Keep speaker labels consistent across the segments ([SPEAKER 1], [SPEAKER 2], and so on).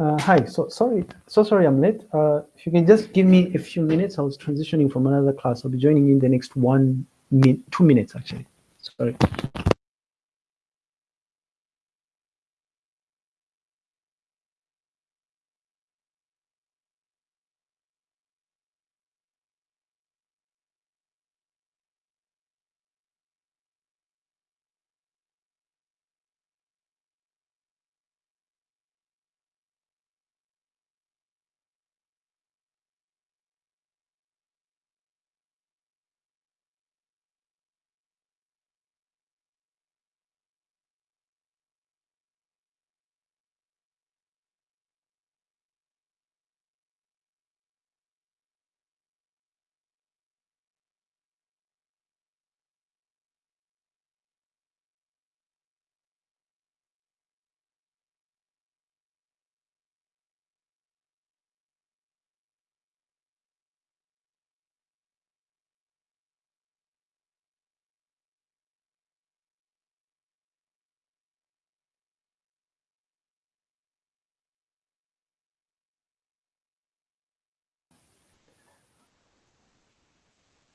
[SPEAKER 1] Uh, hi, so sorry, so sorry I'm late. Uh, if you can just give me a few minutes, I was transitioning from another class. I'll be joining in the next one minute, two minutes actually. Sorry.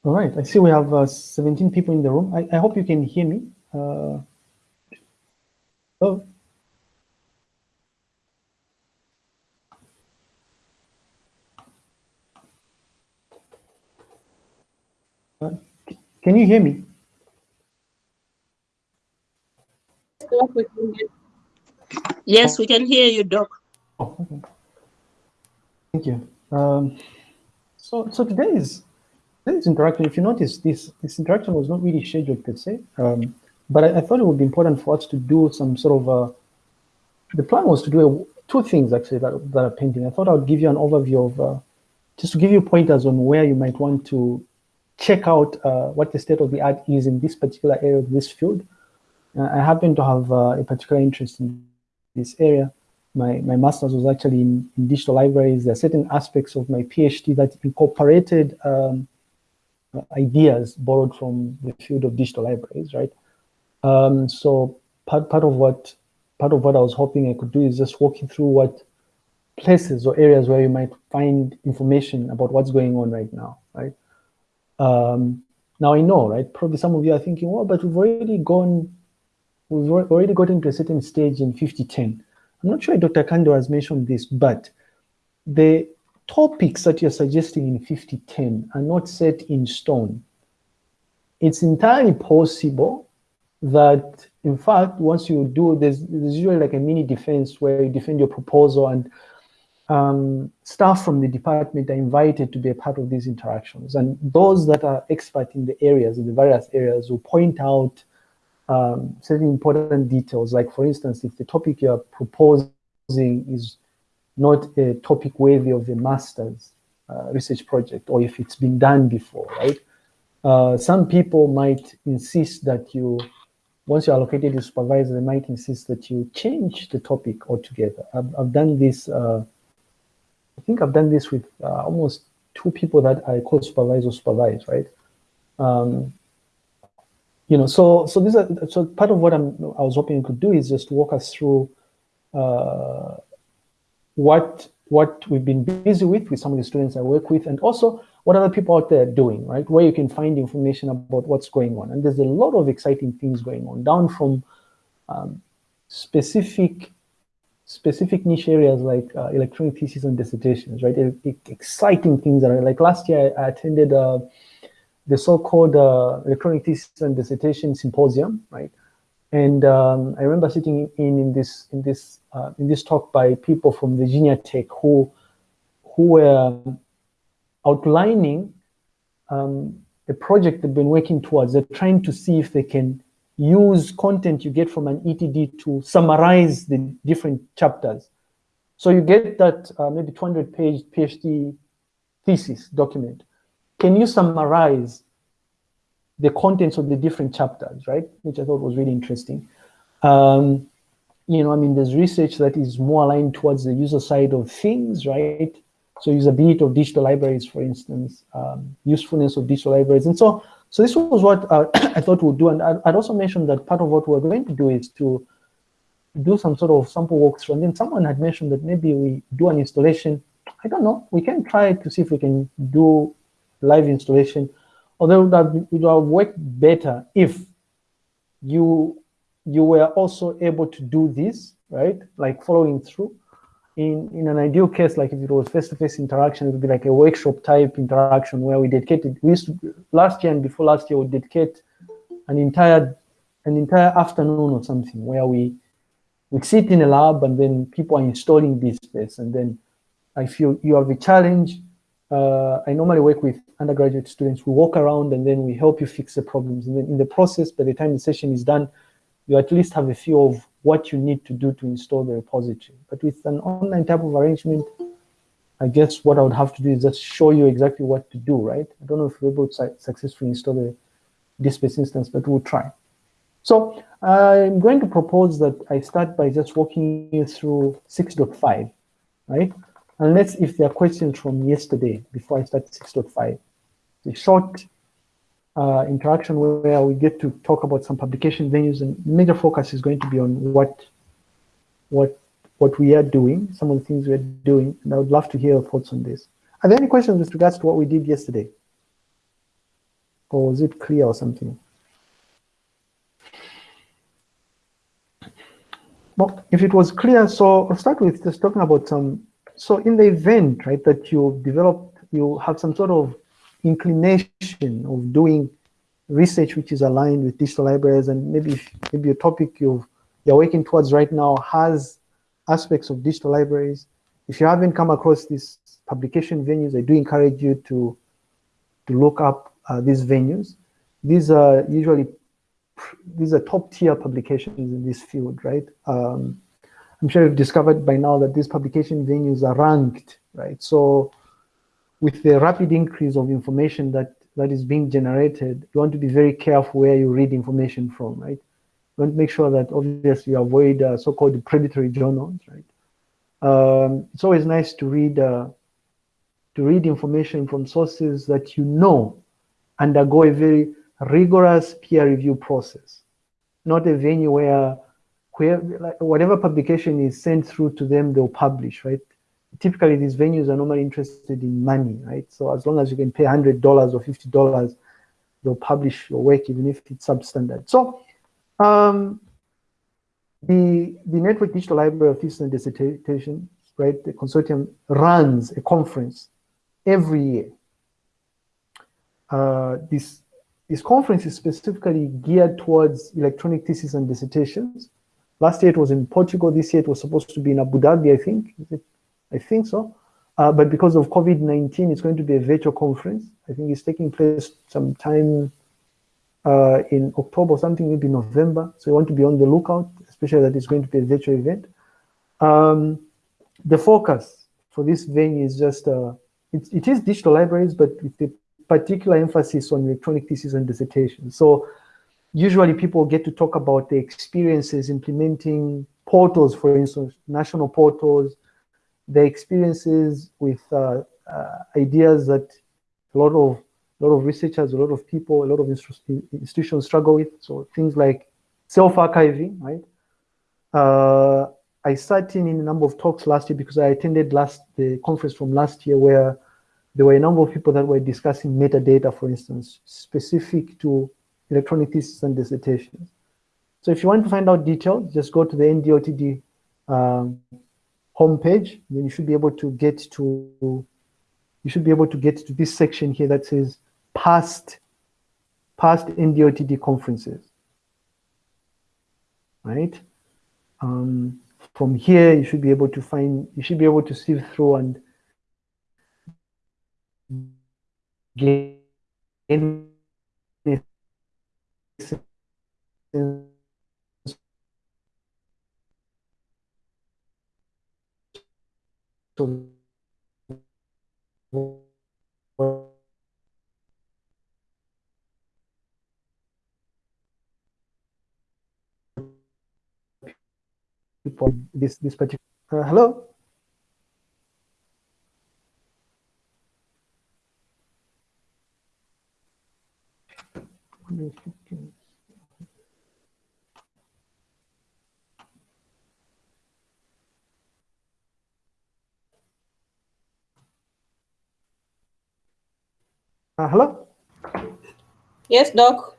[SPEAKER 1] All right, I see we have uh, 17 people in the room. I, I hope you can hear me. Uh, oh. Uh, can you hear me?
[SPEAKER 2] Yes, we can hear you, Doc.
[SPEAKER 1] Oh, okay. Thank you. Um, so, so today is this interaction, if you notice, this, this interaction was not really scheduled per se, um, but I, I, thought it would be important for us to do some sort of, uh, the plan was to do a, two things actually that, that are painting. I thought I would give you an overview of, uh, just to give you pointers on where you might want to check out uh, what the state of the art is in this particular area of this field. Uh, I happen to have uh, a particular interest in this area. My, my master's was actually in, in, digital libraries. There are certain aspects of my PhD that incorporated um, ideas borrowed from the field of digital libraries, right? Um, so part, part of what part of what I was hoping I could do is just walk you through what places or areas where you might find information about what's going on right now, right? Um, now I know, right? Probably some of you are thinking, well, but we've already gone, we've already gotten to a certain stage in 5010. I'm not sure Dr. Kando has mentioned this, but the topics that you're suggesting in 5010 are not set in stone. It's entirely possible that, in fact, once you do, there's, there's usually like a mini defense where you defend your proposal and um, staff from the department are invited to be a part of these interactions. And those that are expert in the areas, in the various areas, will point out um, certain important details. Like, for instance, if the topic you're proposing is not a topic worthy of the master's uh, research project or if it's been done before, right? Uh, some people might insist that you, once you're allocated a supervisor, they might insist that you change the topic altogether. I've, I've done this, uh, I think I've done this with uh, almost two people that I co-supervise or supervise, right? Um, you know, so so this is so part of what I'm I was hoping you could do is just walk us through uh, what what we've been busy with with some of the students I work with, and also what other people out there are doing, right? Where you can find information about what's going on. And there's a lot of exciting things going on, down from um, specific specific niche areas like uh, electronic theses and dissertations, right? It, it, exciting things that are like last year I, attended uh, the so-called uh, electronic thesis and dissertation symposium, right? And um, I remember sitting in in this in this uh, in this talk by people from Virginia Tech who who were outlining um, the project they've been working towards. They're trying to see if they can use content you get from an ETD to summarize the different chapters. So you get that uh, maybe 200 page PhD thesis document. Can you summarize the contents of the different chapters, right? Which I thought was really interesting. Um, you know, I mean, there's research that is more aligned towards the user side of things, right? So usability of digital libraries, for instance, um, usefulness of digital libraries. And so, so this was what uh, I thought we'd do. And I'd also mentioned that part of what we're going to do is to do some sort of sample walkthrough. And then someone had mentioned that maybe we do an installation. I don't know. We can try to see if we can do live installation. Although that would have worked better if you you were also able to do this, right? Like following through. In, in an ideal case, like if it was face-to-face -face interaction, it would be like a workshop type interaction where we dedicated, we used to, last year and before last year, we dedicate an entire an entire afternoon or something where we we sit in a lab and then people are installing DSpace. And then if you, you have a challenge, uh, I normally work with undergraduate students. We walk around and then we help you fix the problems. And then in the process, by the time the session is done, you at least have a feel of what you need to do to install the repository. But with an online type of arrangement, I guess what I would have to do is just show you exactly what to do, right? I don't know if we're able to successfully install the DSpace instance, but we'll try. So I'm going to propose that I start by just walking you through 6.5, right? Unless if there are questions from yesterday before I start 6.5. The short uh, interaction where we get to talk about some publication venues and major focus is going to be on what what what we are doing, some of the things we're doing, and I would love to hear your thoughts on this. Are there any questions with regards to what we did yesterday? Or was it clear or something? Well, if it was clear, so I'll start with just talking about some, so in the event, right, that you develop, you have some sort of inclination of doing research which is aligned with digital libraries and maybe maybe a topic you you're working towards right now has aspects of digital libraries. If you haven't come across these publication venues, I do encourage you to to look up uh, these venues. These are usually these are top tier publications in this field, right? Um, I'm sure you've discovered by now that these publication venues are ranked, right? So with the rapid increase of information that, that is being generated, you want to be very careful where you read information from, right? You want to make sure that obviously you avoid uh, so-called predatory journals, right? Um, it's always nice to read uh, to read information from sources that you know undergo a very rigorous peer review process, not a venue where, where like, whatever publication is sent through to them, they'll publish, right? Typically, these venues are normally interested in money, right? So as long as you can pay $100 or $50, they'll publish your work, even if it's substandard. So um, the, the Network Digital Library of Thesis and Dissertation, right, the consortium runs a conference every year. Uh, this this conference is specifically geared towards electronic theses and dissertations. Last year it was in Portugal. This year it was supposed to be in Abu Dhabi, I think. I think so. Uh, but because of COVID-19, it's going to be a virtual conference. I think it's taking place sometime uh, in October, something maybe November. So you want to be on the lookout, especially that it's going to be a virtual event. Um, the focus for this venue is just, uh, it, it is digital libraries, but with the particular emphasis on electronic thesis and dissertation. So usually people get to talk about the experiences implementing portals, for instance, national portals, the experiences with uh, uh, ideas that a lot of a lot of researchers, a lot of people, a lot of institutions struggle with. So things like self-archiving, right? Uh, I sat in in a number of talks last year because I attended last the conference from last year where there were a number of people that were discussing metadata, for instance, specific to electronic thesis and dissertations. So if you want to find out details, just go to the NDLTD um, homepage. Then you should be able to get to you should be able to get to this section here that says past past NDLTD conferences. Right? Um, from here, you should be able to find, you should be able to sift through and gain so this this particular uh, hello Uh, hello?
[SPEAKER 2] Yes, Doc.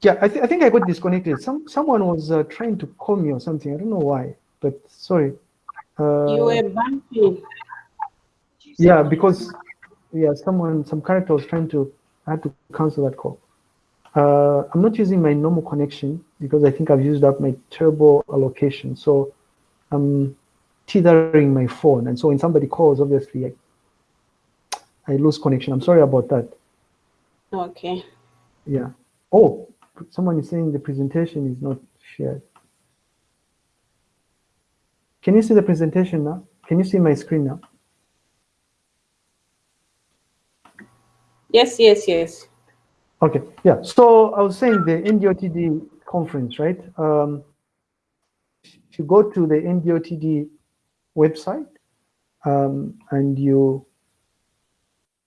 [SPEAKER 1] Yeah, I, th I think I got disconnected. Some Someone was uh, trying to call me or something. I don't know why, but sorry. Uh,
[SPEAKER 2] you were bumping.
[SPEAKER 1] yeah, because yeah, someone, some character was trying to, I had to cancel that call. Uh, I'm not using my normal connection because I think I've used up my turbo allocation. So I'm tethering my phone. And so when somebody calls, obviously I, I lose connection. I'm sorry about that.
[SPEAKER 2] Okay.
[SPEAKER 1] Yeah. Oh, someone is saying the presentation is not shared. Can you see the presentation now? Can you see my screen now?
[SPEAKER 2] Yes, yes, yes.
[SPEAKER 1] Okay, yeah. So I was saying the NDLTD conference, right? Um, if you go to the NDLTD website um, and you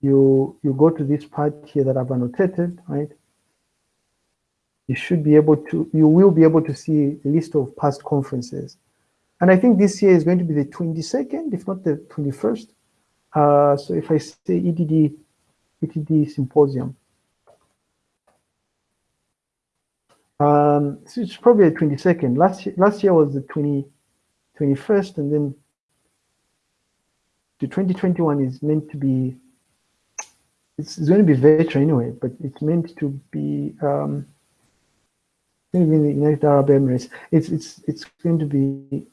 [SPEAKER 1] you you go to this part here that I've annotated, right? You should be able to, you will be able to see a list of past conferences. And I think this year is going to be the 22nd, if not the 21st. Uh, so if I say ETD, ETD symposium, um, so it's probably the 22nd. Last last year was the 20, 21st, and then the 2021 is meant to be it's, going to be virtual anyway, but it's meant to be um, in the United Arab Emirates. It's it's it's going to be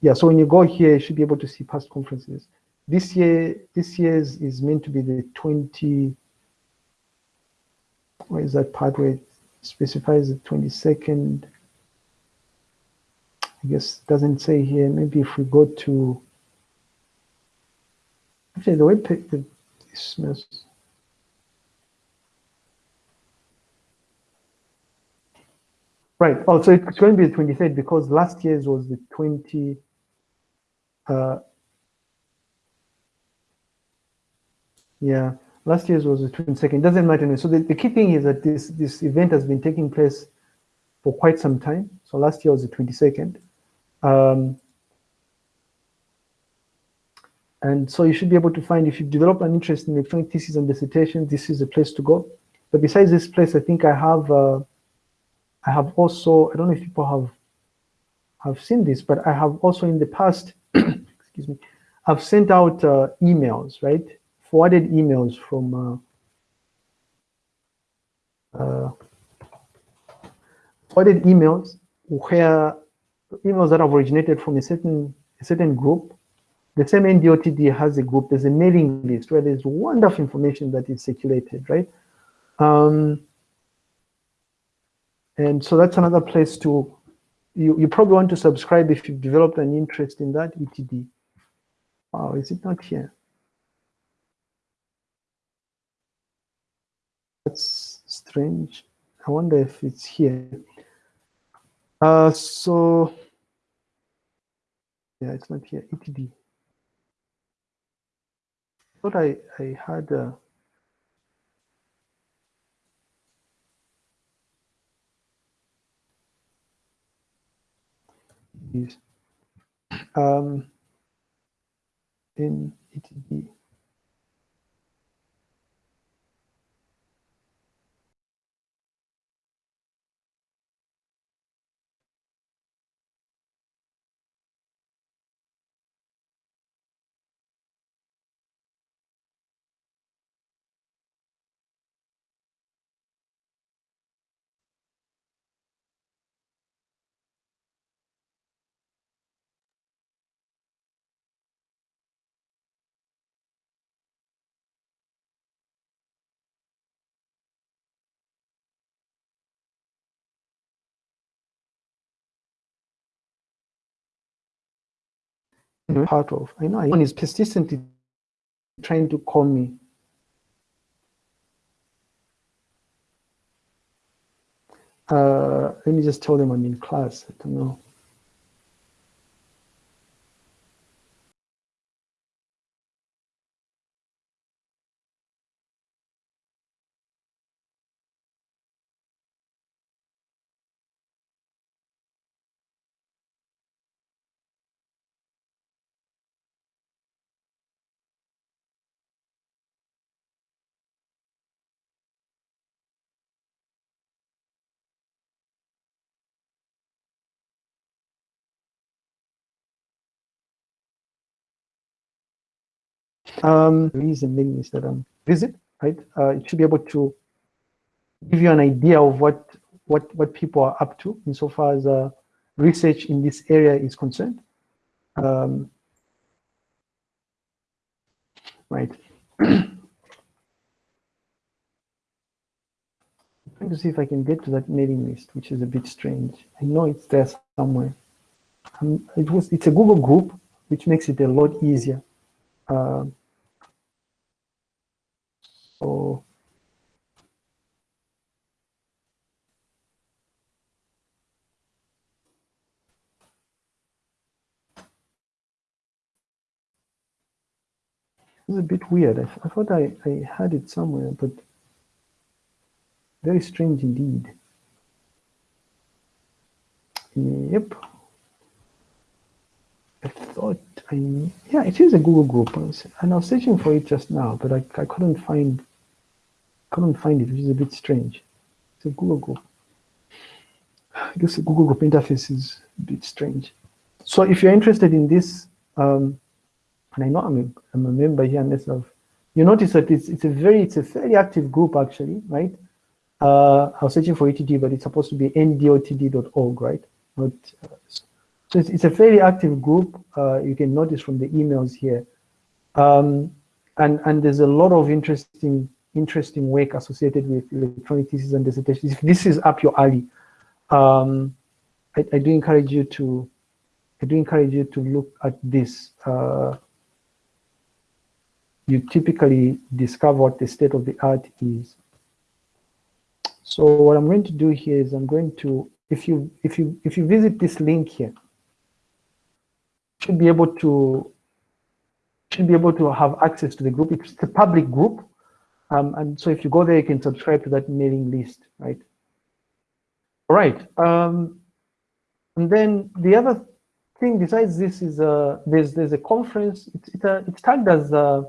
[SPEAKER 1] yeah. So when you go here, you should be able to see past conferences. This year, this year's is meant to be the 20. Where is that part where it specifies the 22nd? I guess doesn't say here. Maybe if we go to actually the web page, mess. Right. Oh, so it's going to be the 23rd because last year's was the 20. Uh, yeah, last year's was the 22nd. Doesn't matter. So the, the key thing is that this this event has been taking place for quite some time. So last year was the 22nd. Um, and so you should be able to find if you develop an interest in electronic thesis and dissertation, this is the place to go. But besides this place, I think I have. Uh, I have also, I don't know if people have have seen this, but I have also in the past, excuse me, I've sent out uh, emails, right? Forwarded emails from uh, uh, forwarded emails where emails that have originated from a certain a certain group. The same NDLTD has a group. There's a mailing list where there's wonderful information that is circulated, right? Um, and so that's another place to, you, you probably want to subscribe if you've developed an interest in that ETD. Wow, is it not here? That's strange. I wonder if it's here. Uh, so, yeah, it's not here, ETD. Thought I, I had a, um, in ETD. Part of. I know one is persistently trying to call me. Uh, let me just tell them I'm in class. I don't know. Um, reason mailing list that um, visit, right? Uh, it should be able to give you an idea of what what what people are up to insofar as uh, research in this area is concerned. Um, right. trying to see if I can get to that mailing list, which is a bit strange. I know it's there somewhere. Um, it was it's a Google group, which makes it a lot easier. Uh, so it's a bit weird. I, I thought I, I had it somewhere, but very strange indeed. Yep. I thought I, yeah, it is a Google group, and I was searching for it just now, but I, I couldn't find, couldn't find it, which is a bit strange. It's a Google group. I guess the Google group interface is a bit strange. So if you're interested in this, um, and I know I'm a, I'm a member here myself, you notice that it's, it's a very, it's a fairly active group actually, right? Uh, I was searching for ETD, but it's supposed to be ndltd.org, right? Not, uh, so it's, it's, a fairly active group. Uh, you can notice from the emails here. Um, and, and there's a lot of interesting interesting work associated with electronic thesis and dissertations. If this is up your alley, um, I, I, do encourage you to I do encourage you to look at this. Uh, you typically discover what the state of the art is. So what I'm going to do here is I'm going to, if you if you if you visit this link here, should be able to should be able to have access to the group. It's a public group, um, and so if you go there, you can subscribe to that mailing list, right? All right. Um, and then the other thing besides this is uh, there's there's a conference. It's it's, a, it's tagged as uh,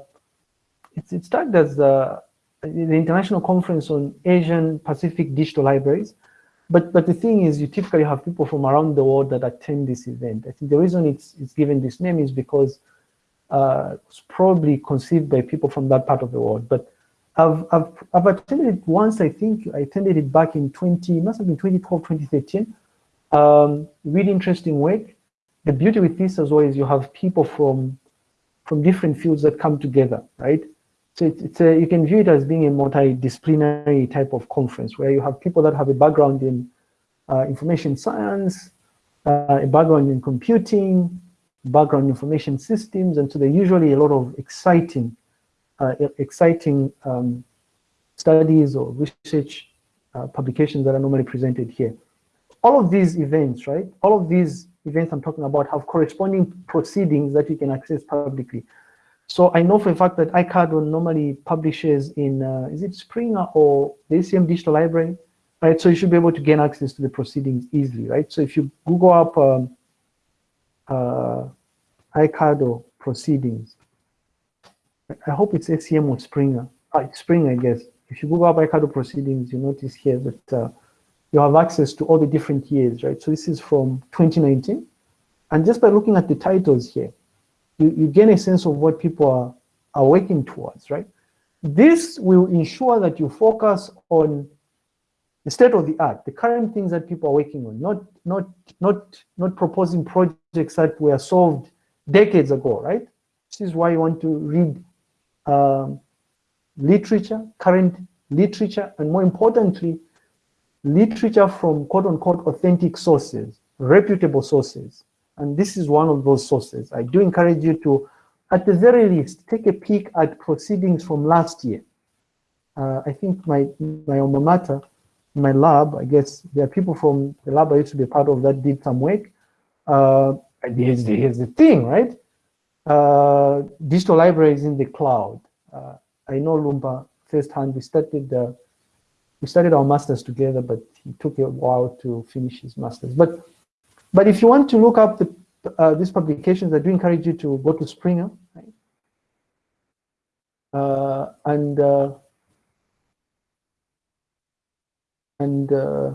[SPEAKER 1] it's tagged as uh, the International Conference on Asian Pacific Digital Libraries. But but the thing is, you typically have people from around the world that attend this event. I think the reason it's it's given this name is because uh, it's probably conceived by people from that part of the world. But I've I've I've attended it once. I think I attended it back in 20 must have been 2012 2013. Um, really interesting work. The beauty with this as well is you have people from from different fields that come together, right? So it's, a, you can view it as being a multidisciplinary type of conference where you have people that have a background in uh, information science, uh, a background in computing, background in information systems, and so there's usually a lot of exciting, uh, exciting um, studies or research uh, publications that are normally presented here. All of these events, right? All of these events I'm talking about have corresponding proceedings that you can access publicly. So I know for a fact that ICADL normally publishes in, uh, is it Springer or the ACM Digital Library, right? So you should be able to gain access to the proceedings easily, right? So if you Google up um, uh, ICADL proceedings, I hope it's ACM or Springer, uh, Springer, I guess. If you Google up ICADL proceedings, you notice here that uh, you have access to all the different years, right? So this is from 2019. And just by looking at the titles here, you, you gain a sense of what people are, are working towards, right? This will ensure that you focus on the state of the art, the current things that people are working on, not, not, not, not proposing projects that were solved decades ago, right? This is why you want to read um, literature, current literature, and more importantly, literature from quote unquote authentic sources, reputable sources. And this is one of those sources. I do encourage you to, at the very least, take a peek at proceedings from last year. Uh, I think my, my alma mater, my lab, I guess there are people from the lab I used to be part of that did some work. Uh, here's, the, here's the thing, right? Uh, digital libraries in the cloud. Uh, I know Lumba firsthand. We started uh, we started our masters together, but he took a while to finish his masters. But but if you want to look up the, uh, these publications, I do encourage you to go to Springer. Right? Uh, and uh, and uh,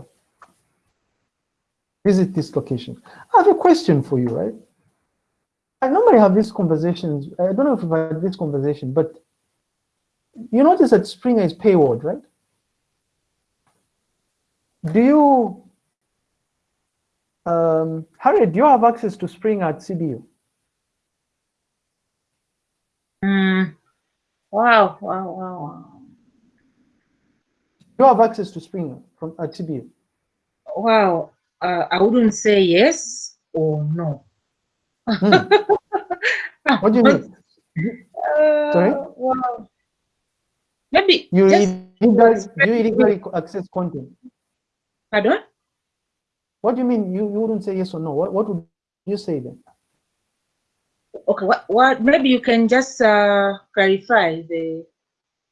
[SPEAKER 1] visit this location. I have a question for you, right? I normally have these conversations. I don't know if I've had this conversation, but you notice that Springer is paywalled, right? Do you, um, Harriet, do you have access to Spring at CBU?
[SPEAKER 3] Mm. Wow, wow, wow, wow.
[SPEAKER 1] Do you have access to Spring from at CBU?
[SPEAKER 3] Wow, uh, I wouldn't say yes or no.
[SPEAKER 1] Hmm. What do you mean?
[SPEAKER 3] Uh,
[SPEAKER 1] Sorry?
[SPEAKER 3] Wow. Maybe
[SPEAKER 1] You
[SPEAKER 3] just,
[SPEAKER 1] illegally, you illegally access content.
[SPEAKER 3] pardon?
[SPEAKER 1] What do you mean? You, you wouldn't say yes or no? What, what would you say then?
[SPEAKER 3] Okay, what, what, maybe you can just uh, clarify the,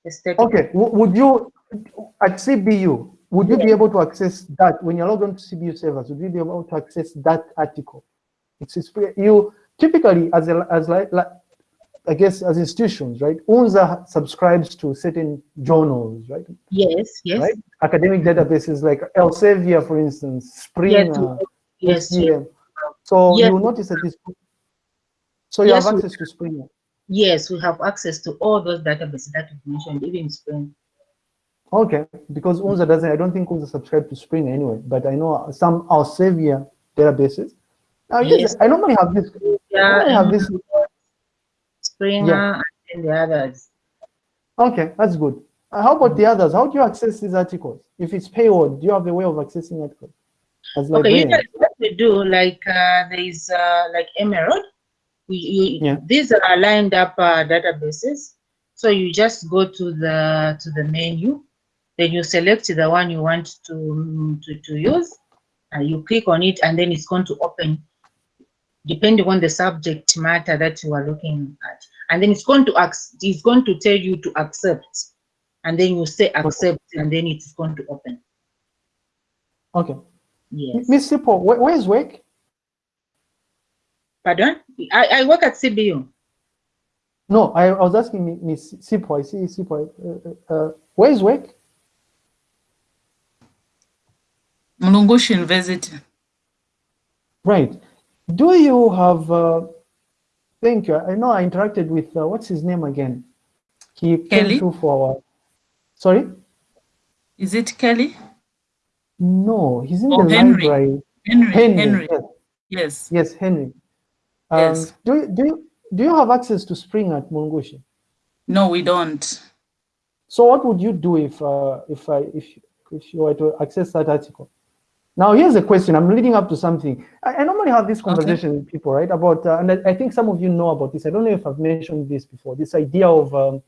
[SPEAKER 3] the statement.
[SPEAKER 1] Okay, w- would you, at CBU, would you be able to access that, when you log on to CBU servers, would you be able to access that article? It's, it's you, typically, as a, as like, like, I guess, as institutions, right? UNZA subscribes to certain journals, right?
[SPEAKER 3] Yes, yes,
[SPEAKER 1] Right? Academic databases like Elsevier, for instance, Springer,
[SPEAKER 3] yes, yes,
[SPEAKER 1] SDM. So
[SPEAKER 3] Yes.
[SPEAKER 1] you will notice that this, so you
[SPEAKER 3] Yes,
[SPEAKER 1] have access to Springer.
[SPEAKER 3] yes, we have access to all those databases that you mentioned, even Spring.
[SPEAKER 1] Okay, because UNZA doesn't, I don't think UNZA subscribe to Spring anyway, but I know some Elsevier databases. Yes,
[SPEAKER 3] Yes.
[SPEAKER 1] I normally have this, I
[SPEAKER 3] Yeah,
[SPEAKER 1] normally have this,
[SPEAKER 3] Springer and the others.
[SPEAKER 1] okay, that's good. Uh, how about the others? How do you access these articles? If it's paywall, do you have a way of accessing articles? As
[SPEAKER 3] Okay,
[SPEAKER 1] librarian?
[SPEAKER 3] usually what we do, like uh, there is uh, like Emerald. We, you,
[SPEAKER 1] Yeah.
[SPEAKER 3] These are lined up uh, databases. So you just go to the to the menu, then you select the one you want to to, to use, and you click on it, and then it's going to open, depending on the subject matter that you are looking at, and then it's going to ask, it's going to tell you to accept, and then you say accept, and then it's going to open.
[SPEAKER 1] Okay.
[SPEAKER 3] Yes.
[SPEAKER 1] Miss Sipo, where, where's work?
[SPEAKER 3] Pardon? I, I work at CBU.
[SPEAKER 1] No, I, I was asking Mi- Miss Sipo, I see Sipo. Uh, uh, where's work?
[SPEAKER 4] Mulungushi University.
[SPEAKER 1] Right. Do you have, uh, thank you. I know I interacted with, uh, what's his name again? He came through for our, sorry?
[SPEAKER 4] Is it Kelly?
[SPEAKER 1] No, he's in
[SPEAKER 4] Oh,
[SPEAKER 1] the
[SPEAKER 4] Henry.
[SPEAKER 1] library.
[SPEAKER 4] Henry.
[SPEAKER 1] Henry.
[SPEAKER 4] Henry.
[SPEAKER 1] Yes,
[SPEAKER 4] Yes.
[SPEAKER 1] yes, Henry. Um,
[SPEAKER 4] Yes.
[SPEAKER 1] Do, you- do, you, do you have access to Spring at Mungushi?
[SPEAKER 4] No, we don't.
[SPEAKER 1] So what would you do if, uh, if, I, if, if you were to access that article? Now, here's a question. I'm leading up to something. I, I normally have this conversation with people, right? About, uh, and I, I think some of you know about this. I don't know if I've mentioned this before. This idea of, um,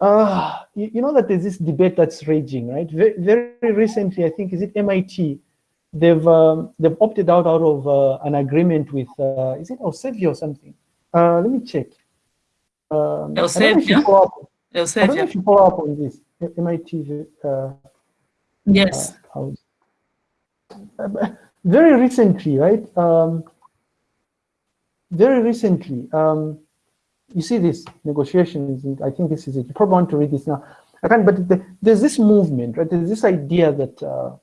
[SPEAKER 1] uh, you, you know that there's this debate that's raging, right? Very, very recently, I think, is it MIT? They've um, they've opted out out of uh, an agreement with, uh, is it Elsevier or something? Uh, let me check. Um, I don't know if you
[SPEAKER 4] Elsevier?
[SPEAKER 1] follow up- I don't know if you follow up on this. MIT uh,
[SPEAKER 4] Yes.
[SPEAKER 1] Uh, very recently, right? Um, very recently, um, you see this negotiations, and I think this is it. You probably want to read this now. I can't, but the, there's this movement, right? There's this idea that uh,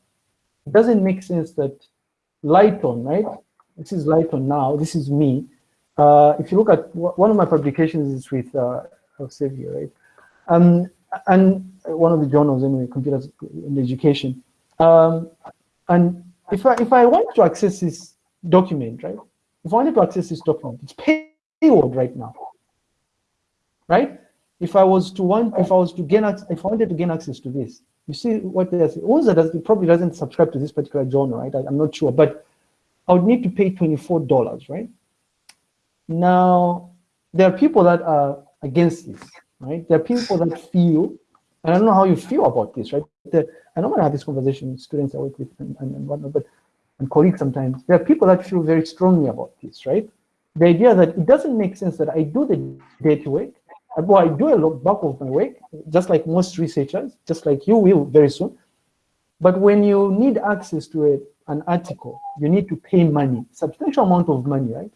[SPEAKER 1] it doesn't make sense that Lighton, right? This is Lighton now. This is me. Uh, if you look at one of my publications is with uh, Elsevier, right? Um, and one of the journals anyway, computers in education. Um, and if I if I want to access this document, right? If I wanted to access this document, it's paywalled right now, right? If I was to want, if I was to gain, if I wanted to gain access to this, you see what they're saying. UNZA does probably doesn't subscribe to this particular journal, right? I, I'm not sure, but I would need to pay twenty four dollars, right? Now there are people that are against this, right? There are people that feel, and I don't know how you feel about this, right? The, I normally have this conversation with students I work with and, and, and whatnot, but and colleagues sometimes. There are people that feel very strongly about this, right? The idea that it doesn't make sense that I do the dirty work, uh, well, I do a lot back of my work, just like most researchers, just like you will very soon. But when you need access to a, an article, you need to pay money, substantial amount of money, right?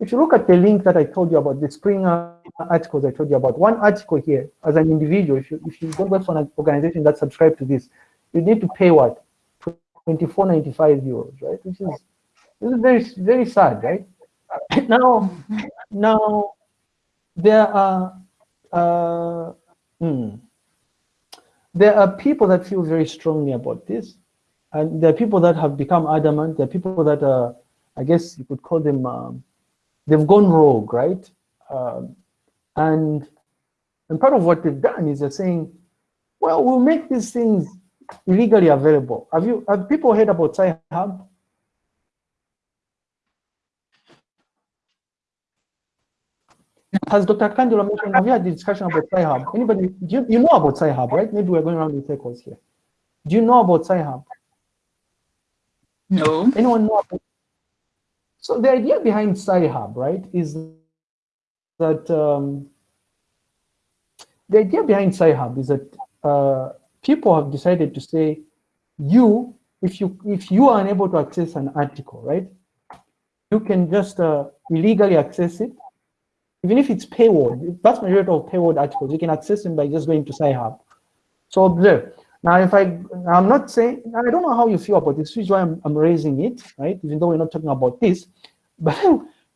[SPEAKER 1] If you look at the link that I told you about, the Springer articles I told you about, one article here, as an individual, if you if you don't work for an organization that subscribe to this, you need to pay what? 24.95 euros, right? Which is this is very very sad, right? now, now there are uh, hmm, there are people that feel very strongly about this, and there are people that have become adamant. There are people that are, I guess you could call them, um, they've gone rogue, right? Um, and and part of what they've done is they're saying, well, we'll make these things illegally available. Have you have people heard about Sci-Hub? Has Dr. Kandula mentioned, have you had the discussion about Sci-Hub? Anybody, do you, you know about Sci-Hub, right? Maybe we're going around in circles here. Do you know about Sci-Hub?
[SPEAKER 4] No.
[SPEAKER 1] Anyone know about So the idea behind Sci-Hub, right, is that um, the idea behind Sci-Hub is that uh, people have decided to say, you, if you if you are unable to access an article, right, you can just uh, illegally access it even if it's paywall, the vast majority of paywall articles, you can access them by just going to Sci-Hub. So observe. Now, if I, I'm not saying, I don't know how you feel about this, which is why I'm, I'm raising it, right? Even though we're not talking about this, but,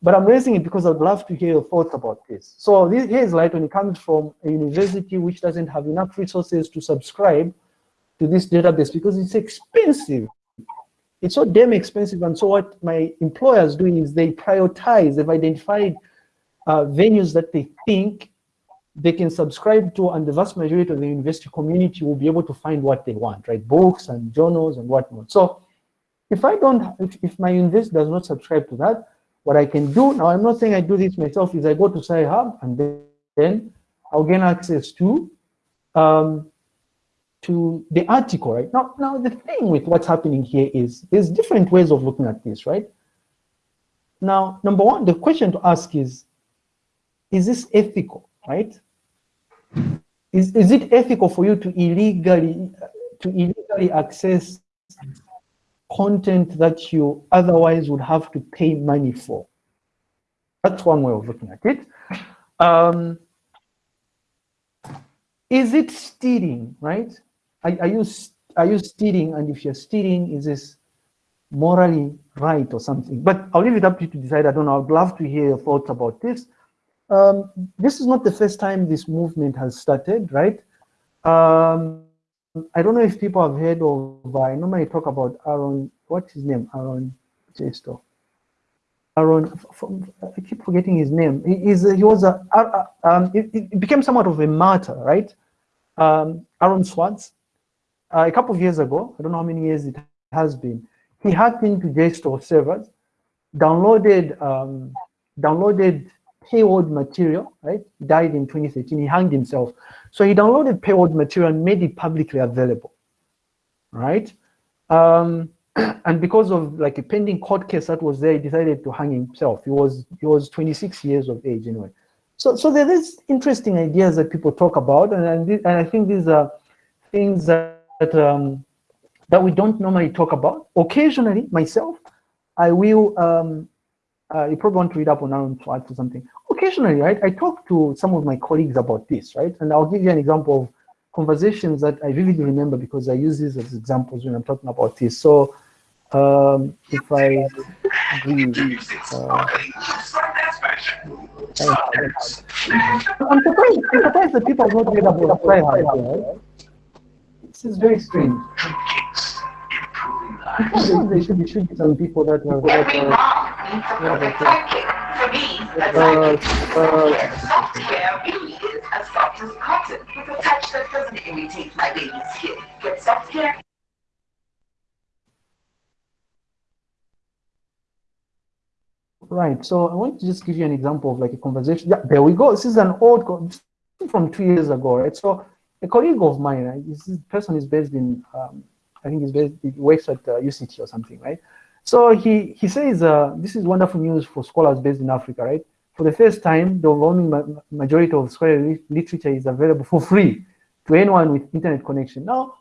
[SPEAKER 1] but I'm raising it because I'd love to hear your thoughts about this. So this, here's light when it comes from a university which doesn't have enough resources to subscribe to this database because it's expensive. It's so damn expensive. And so what my employers do is they prioritize, they've identified uh, venues that they think they can subscribe to and the vast majority of the university community will be able to find what they want, right? Books and journals and whatnot. So if I don't, if, if my university does not subscribe to that, what I can do, now I'm not saying I do this myself, is I go to Sci-Hub and then, then I'll gain access to um, to the article, right? Now, now the thing with what's happening here is there's different ways of looking at this, right? Now, number one, the question to ask is, is this ethical, right? Is, is it ethical for you to illegally to illegally access content that you otherwise would have to pay money for? That's one way of looking at it. Um, is it stealing, right? Are, are you are you stealing? And if you're stealing, is this morally right or something? But I'll leave it up to you to decide. I don't know. I'd love to hear your thoughts about this. Um, this is not the first time this movement has started, right? Um, I don't know if people have heard of, I normally talk about Aaron, what's his name? Aaron Chester. Aaron, I keep forgetting his name. He, is, he was a, um, it, it, became somewhat of a martyr, right? Um, Aaron Swartz, uh, a couple of years ago, I don't know how many years it has been, he hacked into JSTOR servers, downloaded, um, downloaded paywall material, right? He died in 2013, he hanged himself. So he downloaded paywall material and made it publicly available, right? Um, and because of like a pending court case that was there, he decided to hang himself. He was he was 26 years of age anyway. So so there is interesting ideas that people talk about, and and, and I think these are things that that, um, that we don't normally talk about. Occasionally, myself, I will um, uh, you probably want to read up on Aaron Swartz or something. Occasionally, right, I talk to some of my colleagues about this, right? And I'll give you an example of conversations that I vividly remember because I use these as examples when I'm talking about this. So um, if I read, uh, I'm surprised, I'm surprised that people have not read about Sci-Hub, right? This is very strange. There should be, should be some people that are, that are uh, uh,
[SPEAKER 5] software really is as soft as cotton with a touch that doesn't irritate my baby's skin. Get software.
[SPEAKER 1] Right. So I want to just give you an example of like a conversation. Yeah, there we go. This is an old from two years ago, right? So a colleague of mine, right, this person is based in, um, I think he's based, he works at uh, UCT or something, right? So he, he says, uh, this is wonderful news for scholars based in Africa, right? For the first time, the overwhelming ma majority of scholarly literature is available for free to anyone with internet connection. Now,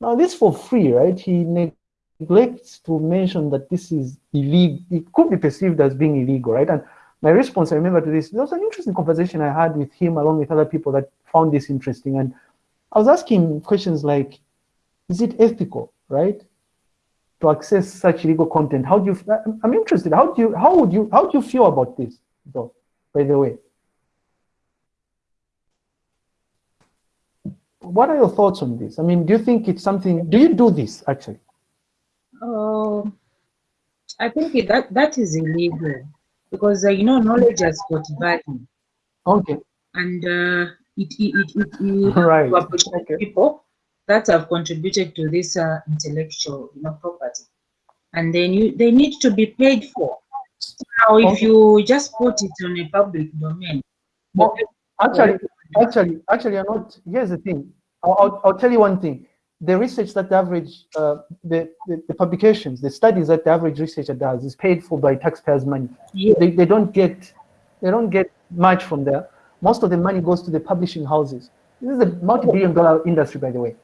[SPEAKER 1] now this for free, right? He neglects to mention that this is illegal. It could be perceived as being illegal, right? And my response, I remember to this, there was an interesting conversation I had with him along with other people that found this interesting. And I was asking questions like, is it ethical, right? To access such legal content. How do you, I'm- interested, how do you, how would you, how do you feel about this, though, by the way? What are your thoughts on this? I mean, do you think it's something, do you do this actually?
[SPEAKER 3] Oh, I think that that is illegal because uh, you know knowledge has got value
[SPEAKER 1] Okay,
[SPEAKER 3] and uh, it it it, it, it
[SPEAKER 1] Right,
[SPEAKER 3] to appreciate
[SPEAKER 1] okay.
[SPEAKER 3] people that have contributed to this uh, intellectual you know property, and then you they need to be paid for. Now, if
[SPEAKER 1] Okay.
[SPEAKER 3] you just put it on a public domain,
[SPEAKER 1] Actually, actually, actually, I'm not. Here's the thing. I'll, I'll, I'll tell you one thing. The research that the average, uh, the, the the publications, the studies that the average researcher does is paid for by taxpayers' money.
[SPEAKER 3] yeah,
[SPEAKER 1] They, they don't get, they don't get much from there. Most of the money goes to the publishing houses. This is a multi-billion-dollar industry, by the way.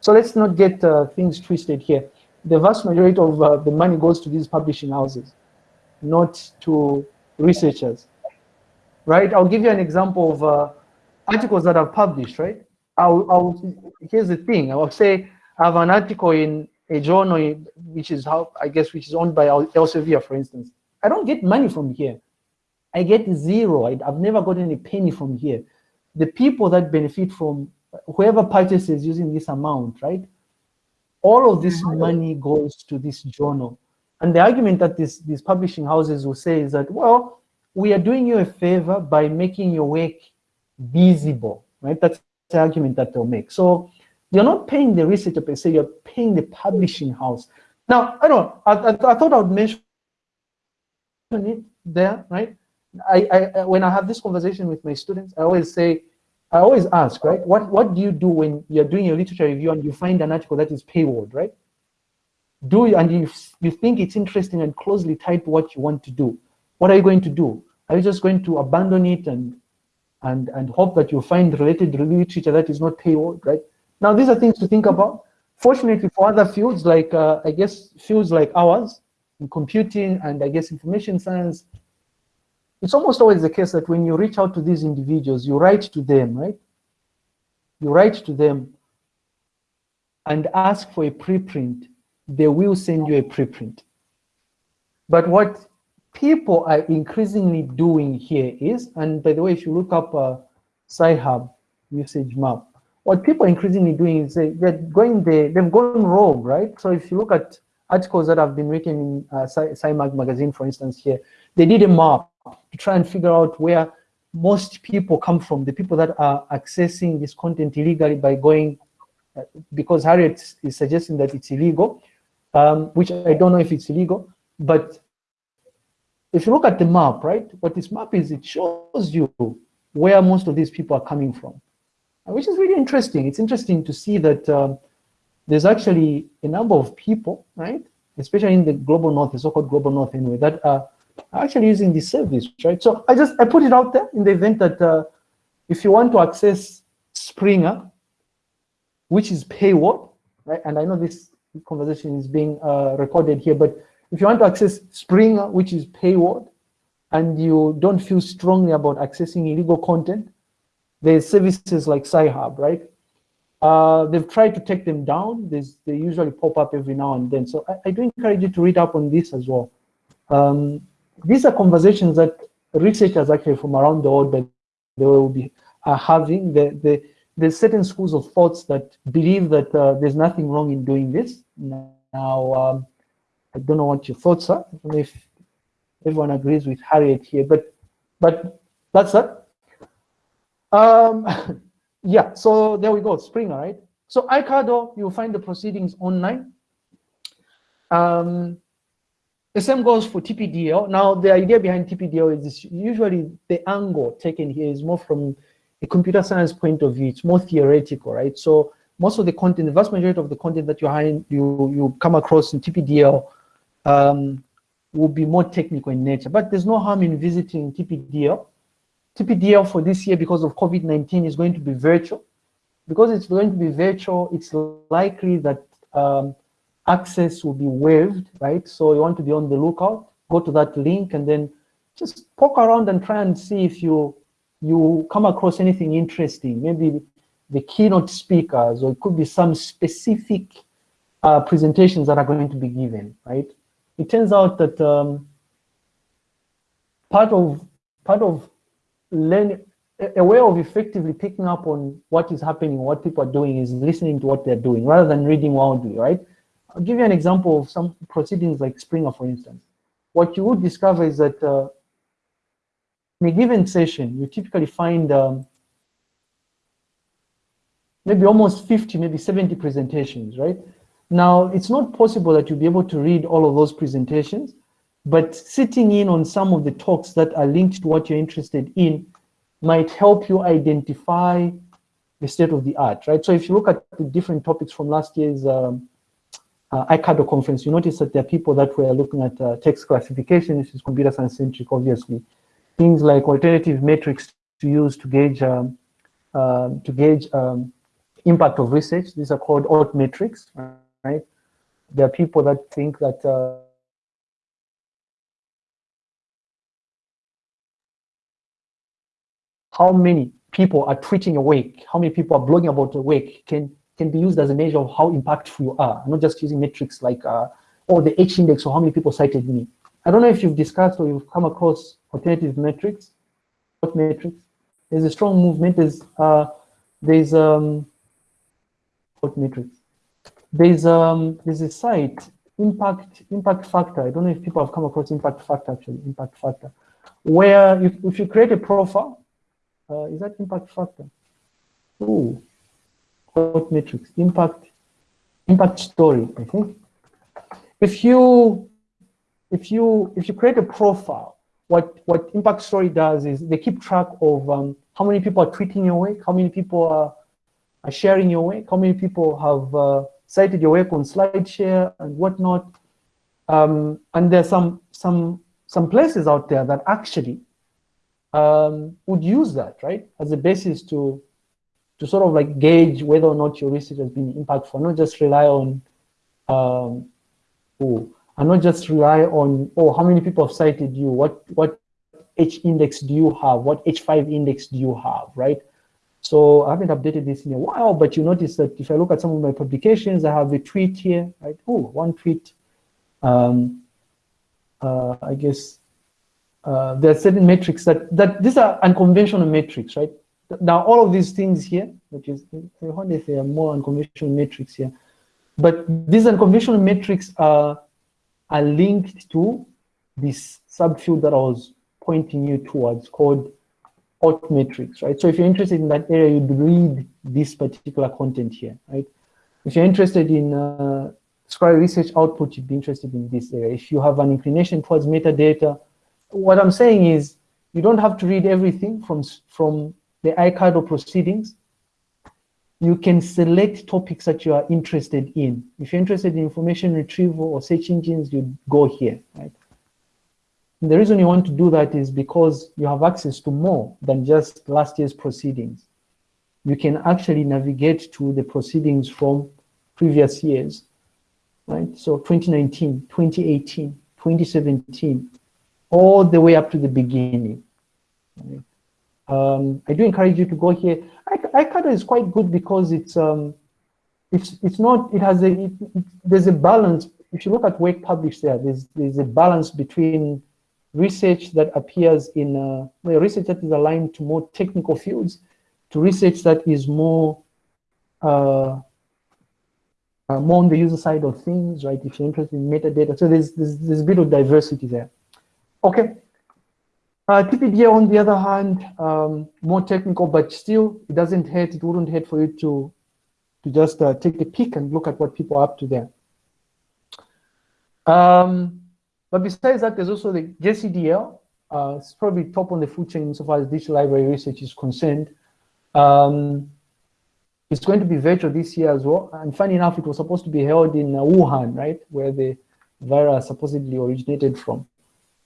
[SPEAKER 1] So let's not get uh, things twisted here. The vast majority of uh, the money goes to these publishing houses, not to researchers right? I'll give you an example of uh, articles that I've published, right? I'll, I'll, here's the thing, I will say I have an article in a journal, which is how, I guess, which is owned by Elsevier, for instance. I don't get money from here. I get zero. I, I've never gotten a penny from here. The people that benefit from whoever purchases using this amount, right? All of this mm-hmm. money goes to this journal. And the argument that this, these publishing houses will say is that, well, we are doing you a favor by making your work visible, right? That's the argument that they'll make. So you're not paying the researcher per se, you're paying the publishing house. Now, I don't know, I, I, I thought I would mention it there, right? I, I, I- when I have this conversation with my students, I always say, I always ask, right? What, what do you do when you're doing your literature review and you find an article that is paywalled, right? Do you, and you, you think it's interesting and closely tied to what you want to do? What are you going to do? Are you just going to abandon it and and and hope that you find related literature that is not paywalled, right? Now these are things to think about. Fortunately for other fields like uh, I guess fields like ours, in computing and I guess information science, it's almost always the case that when you reach out to these individuals, you write to them, right? You write to them and ask for a preprint, they will send you a preprint. But what people are increasingly doing here is, and by the way, if you look up uh, Sci-Hub usage map, what people are increasingly doing is they, they're going there, they've gone rogue, right? So if you look at articles that have been written in uh, Sci- SciMag magazine, for instance, here, they did a map to try and figure out where most people come from, the people that are accessing this content illegally by going, uh, because Harriet is suggesting that it's illegal, um, which I don't know if it's illegal, but if you look at the map, right, what this map is, it shows you where most of these people are coming from, which is really interesting. It's interesting to see that um, there's actually a number of people, right, especially in the global north, the so-called global north anyway, that are actually using this service, right? So I just, I put it out there in the event that uh, if you want to access Springer, which is paywall, right? And I know this conversation is being uh, recorded here, but if you want to access Springer, which is paywall, and you don't feel strongly about accessing illegal content, there's services like Sci-Hub, right? Uh, they've tried to take them down. There's, they usually pop up every now and then. So I, I do encourage you to read up on this as well. Um, these are conversations that researchers actually from around the world that they will be are having. The, the, there's certain schools of thoughts that believe that uh, there's nothing wrong in doing this. Now, um, I don't know what your thoughts are. If everyone agrees with Harriet here, but but that's that. Um, yeah, so there we go, Spring, right? So ICADL, you'll find the proceedings online. Um, the same goes for TPDL. Now, the idea behind TPDL is this, usually the angle taken here is more from a computer science point of view. It's more theoretical, right? So most of the content, the vast majority of the content that you you you come across in TPDL um, will be more technical in nature. But there's no harm in visiting TPDL. TPDL for this year, because of COVID-19, is going to be virtual. Because it's going to be virtual, it's likely that um, access will be waived, right? So you want to be on the lookout, go to that link and then just poke around and try and see if you you come across anything interesting, maybe the keynote speakers, or it could be some specific uh, presentations that are going to be given, right? It turns out that um, part of part of learning a way of effectively picking up on what is happening, what people are doing, is listening to what they're doing rather than reading wildly, right? I'll give you an example of some proceedings like Springer, for instance. What you would discover is that uh, in a given session, you typically find um, maybe almost 50, maybe 70 presentations, right? Now, it's not possible that you'll be able to read all of those presentations, but sitting in on some of the talks that are linked to what you're interested in might help you identify the state of the art, right? So if you look at the different topics from last year's um, uh, ICADL conference, you notice that there are people that were looking at uh, text classification, which is computer science centric, obviously. Things like alternative metrics to use to gauge um, uh, to gauge um, impact of research. These are called alt metrics, right? There are people that think that uh, how many people are tweeting awake, how many people are blogging about awake can can be used as a measure of how impactful you are. I'm not just using metrics like uh, or the H index or how many people cited me. I don't know if you've discussed or you've come across alternative metrics. What metrics? There's a strong movement. There's uh, there's um, what metrics? There's um there's a site impact impact factor. I don't know if people have come across impact factor actually impact factor, where if, if you create a profile, uh, is that impact factor? Ooh, what metrics? Impact impact story. I think if you if you if you create a profile, what what impact story does is they keep track of um, how many people are tweeting your work, how many people are, are sharing your work, how many people have uh, cited your work on SlideShare and whatnot. Um, and there's some some some places out there that actually um, would use that right as a basis to to sort of like gauge whether or not your research has been impactful, not just rely on um, oh, and not just rely on oh how many people have cited you, what what H index do you have, what H5 index do you have, right? So I haven't updated this in a while, but you notice that if I look at some of my publications, I have a tweet here, right? Oh, one tweet. Um, uh, I guess uh, there are certain metrics that, that these are unconventional metrics, right? Now, all of these things here, which is, I wonder if there are more unconventional metrics here, but these unconventional metrics are, are linked to this subfield that I was pointing you towards called alt metrics, right? So if you're interested in that area, you'd read this particular content here, right? If you're interested in uh, scholarly research output, you'd be interested in this area. If you have an inclination towards metadata, what I'm saying is you don't have to read everything from, from the ICADL proceedings. You can select topics that you are interested in. If you're interested in information retrieval or search engines, you go here, right? And the reason you want to do that is because you have access to more than just last year's proceedings. You can actually navigate to the proceedings from previous years, right? So 2019, 2018, 2017, all the way up to the beginning. Right? Um, I do encourage you to go here. ICADL is quite good because it's um, it's it's not it has a it, it, there's a balance. If you look at work published there, there's there's a balance between research that appears in uh, research that is aligned to more technical fields, to research that is more uh, uh, more on the user side of things, right? If you're interested in metadata, so there's there's, there's a bit of diversity there. Okay. Uh, on the other hand, um, more technical, but still, it doesn't hurt. It wouldn't hurt for you to to just uh, take a peek and look at what people are up to there. Um, but besides that, there's also the JCDL. Uh, it's probably top on the food chain insofar as digital library research is concerned. Um, it's going to be virtual this year as well. And funny enough, it was supposed to be held in uh, Wuhan, right, where the virus supposedly originated from.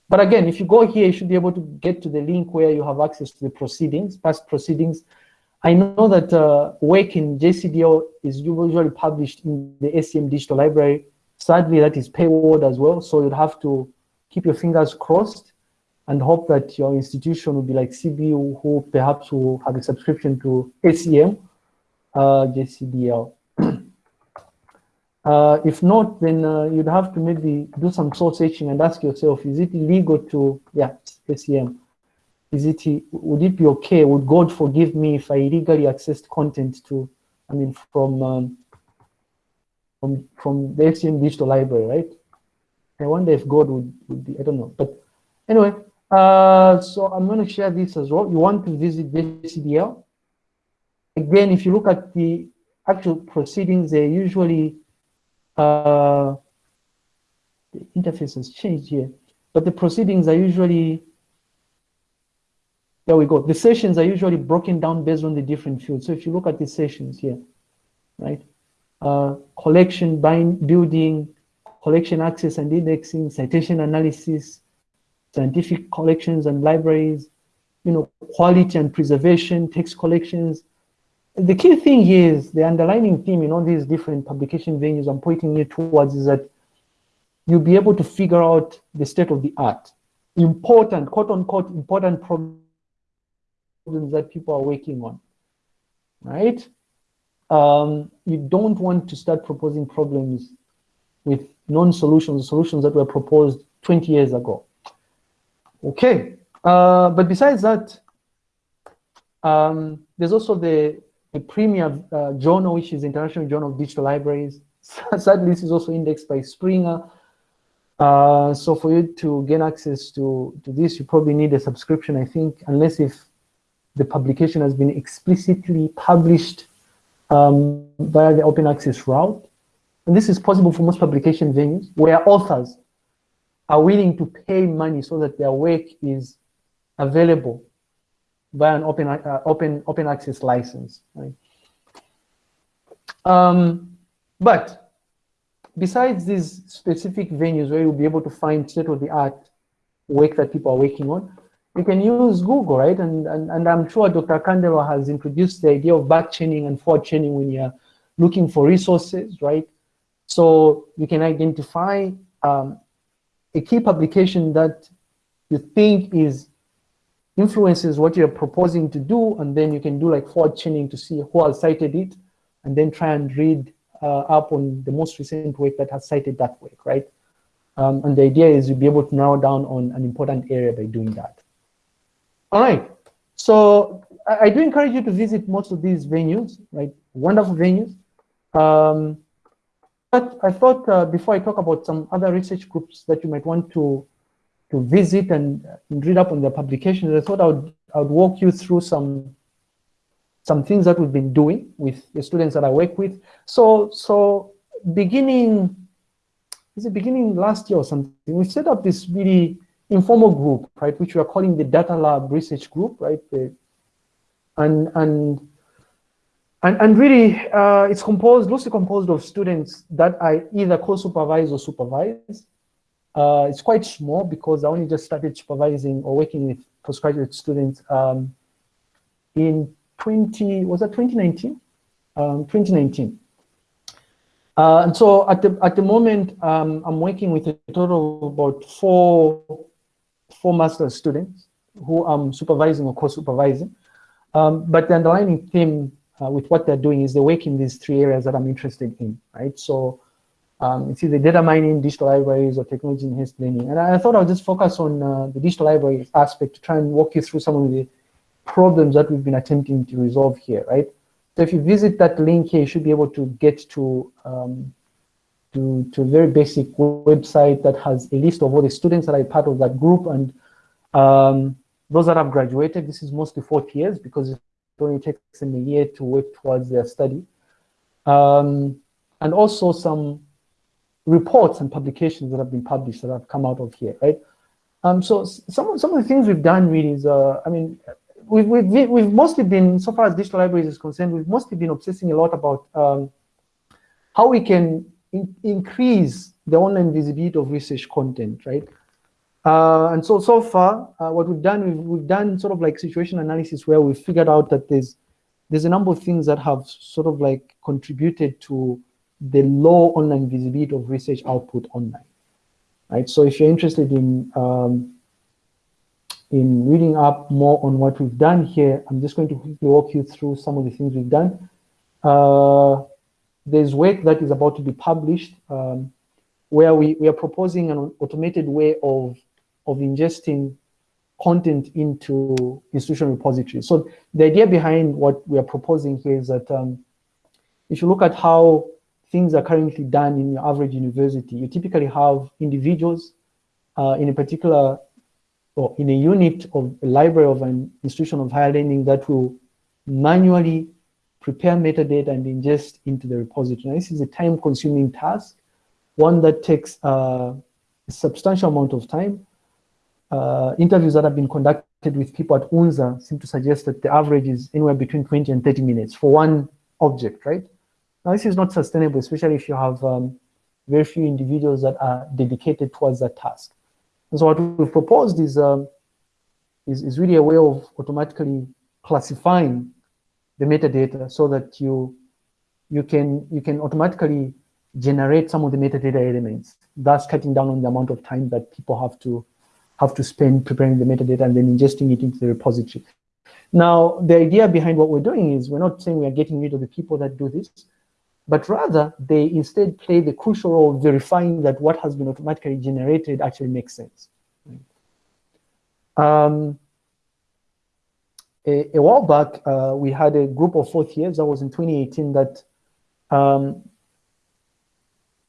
[SPEAKER 1] But again, if you go here, you should be able to get to the link where you have access to the proceedings, past proceedings. I know that uh, work in JCDL is usually published in the ACM digital library. Sadly, that is paywalled as well. So you'd have to keep your fingers crossed and hope that your institution will be like CBU, who perhaps will have a subscription to ACM, uh, JCDL. Uh, if not, then uh, you'd have to maybe do some soul searching and ask yourself, is it illegal to, yeah, ACM, is it, would it be okay, would God forgive me if I illegally accessed content to, I mean, from, um, from, from the ACM digital library, right? I wonder if God would, would be, I don't know. But anyway, uh, so I'm going to share this as well. You want to visit JCDL. Again, if you look at the actual proceedings, they usually, uh, the interface has changed here, but the proceedings are usually, there we go. The sessions are usually broken down based on the different fields. So if you look at the sessions here, right? Uh, collection, bind, building, collection access and indexing, citation analysis, scientific collections and libraries, you know, quality and preservation, text collections. The key thing is the underlying theme in all these different publication venues I'm pointing you towards is that you'll be able to figure out the state of the art. Important, quote unquote, important problems that people are working on, right? Um, you don't want to start proposing problems with non-solutions, solutions that were proposed 20 years ago. Okay, uh, but besides that, um, there's also the, the premier uh, journal, which is International Journal of Digital Libraries. Sadly, this is also indexed by Springer. Uh, so for you to gain access to, to this, you probably need a subscription, I think, unless if the publication has been explicitly published um, via the open access route. And this is possible for most publication venues where authors are willing to pay money so that their work is available via an open, uh, open, open access license. Right? Um, but besides these specific venues where you'll be able to find state-of-the-art work that people are working on, you can use Google, right? And, and, and I'm sure Dr. Kandero has introduced the idea of back chaining and forward chaining when you're looking for resources, right? So you can identify um, a key publication that you think is influences what you're proposing to do, and then you can do like forward chaining to see who has cited it, and then try and read uh, up on the most recent work that has cited that work, right? Um, and the idea is you'll be able to narrow down on an important area by doing that. All right, so I, I do encourage you to visit most of these venues, right? Wonderful venues. Um, but I thought uh, before I talk about some other research groups that you might want to to visit and, read up on their publications, I thought I would I would walk you through some some things that we've been doing with the students that I work with. So so beginning is it beginning last year or something? We set up this really informal group, right, which we are calling the Data Lab Research Group, right? And and and, and really, uh, it's composed, loosely composed of students that I either co-supervise or supervise. Uh, it's quite small because I only just started supervising or working with postgraduate students um, in 20, was that 2019? Um, 2019. Uh, and so at the, at the moment, um, I'm working with a total of about four, four master students who I'm supervising or co-supervising. Um, but the underlying theme uh, with what they're doing is they work in these three areas that I'm interested in, right? So um, it's either data mining, digital libraries, or technology enhanced learning. And I, thought I'll just focus on uh, the digital library aspect to try and walk you through some of the problems that we've been attempting to resolve here, right? So if you visit that link here, you should be able to get to, um, to, to a very basic website that has a list of all the students that are part of that group and um, those that have graduated. This is mostly fourth years because it only takes them a year to work towards their study. Um, and also some reports and publications that have been published that have come out of here, right? Um, so some, some of the things we've done really is, uh, I mean, we've, we've, we've mostly been, so far as digital libraries is concerned, we've mostly been obsessing a lot about um, how we can in increase the online visibility of research content, right? Uh, and so, so far, uh, what we've done, we've, we've done sort of like situation analysis where we've figured out that there's, there's a number of things that have sort of like contributed to the low online visibility of research output online, right? So if you're interested in, um, in reading up more on what we've done here, I'm just going to quickly walk you through some of the things we've done. Uh, there's work that is about to be published um, where we, we are proposing an automated way of, of ingesting content into institutional repositories. So the idea behind what we are proposing here is that um, if you look at how things are currently done in your average university, you typically have individuals uh, in a particular or in a unit of a library of an institution of higher learning that will manually prepare metadata and ingest into the repository. Now, this is a time consuming task, one that takes uh, a substantial amount of time. Uh, interviews that have been conducted with people at UNZA seem to suggest that the average is anywhere between 20 and 30 minutes for one object, right? Now, this is not sustainable, especially if you have um, very few individuals that are dedicated towards that task. And so what we've proposed is, um, is, is really a way of automatically classifying the metadata so that you, you, can, you can automatically generate some of the metadata elements, thus cutting down on the amount of time that people have to, have to spend preparing the metadata and then ingesting it into the repository. Now, the idea behind what we're doing is we're not saying we are getting rid of the people that do this, but rather they instead play the crucial role of verifying that what has been automatically generated actually makes sense. Um, a, a, while back, uh, we had a group of fourth years, that was in 2018, that um,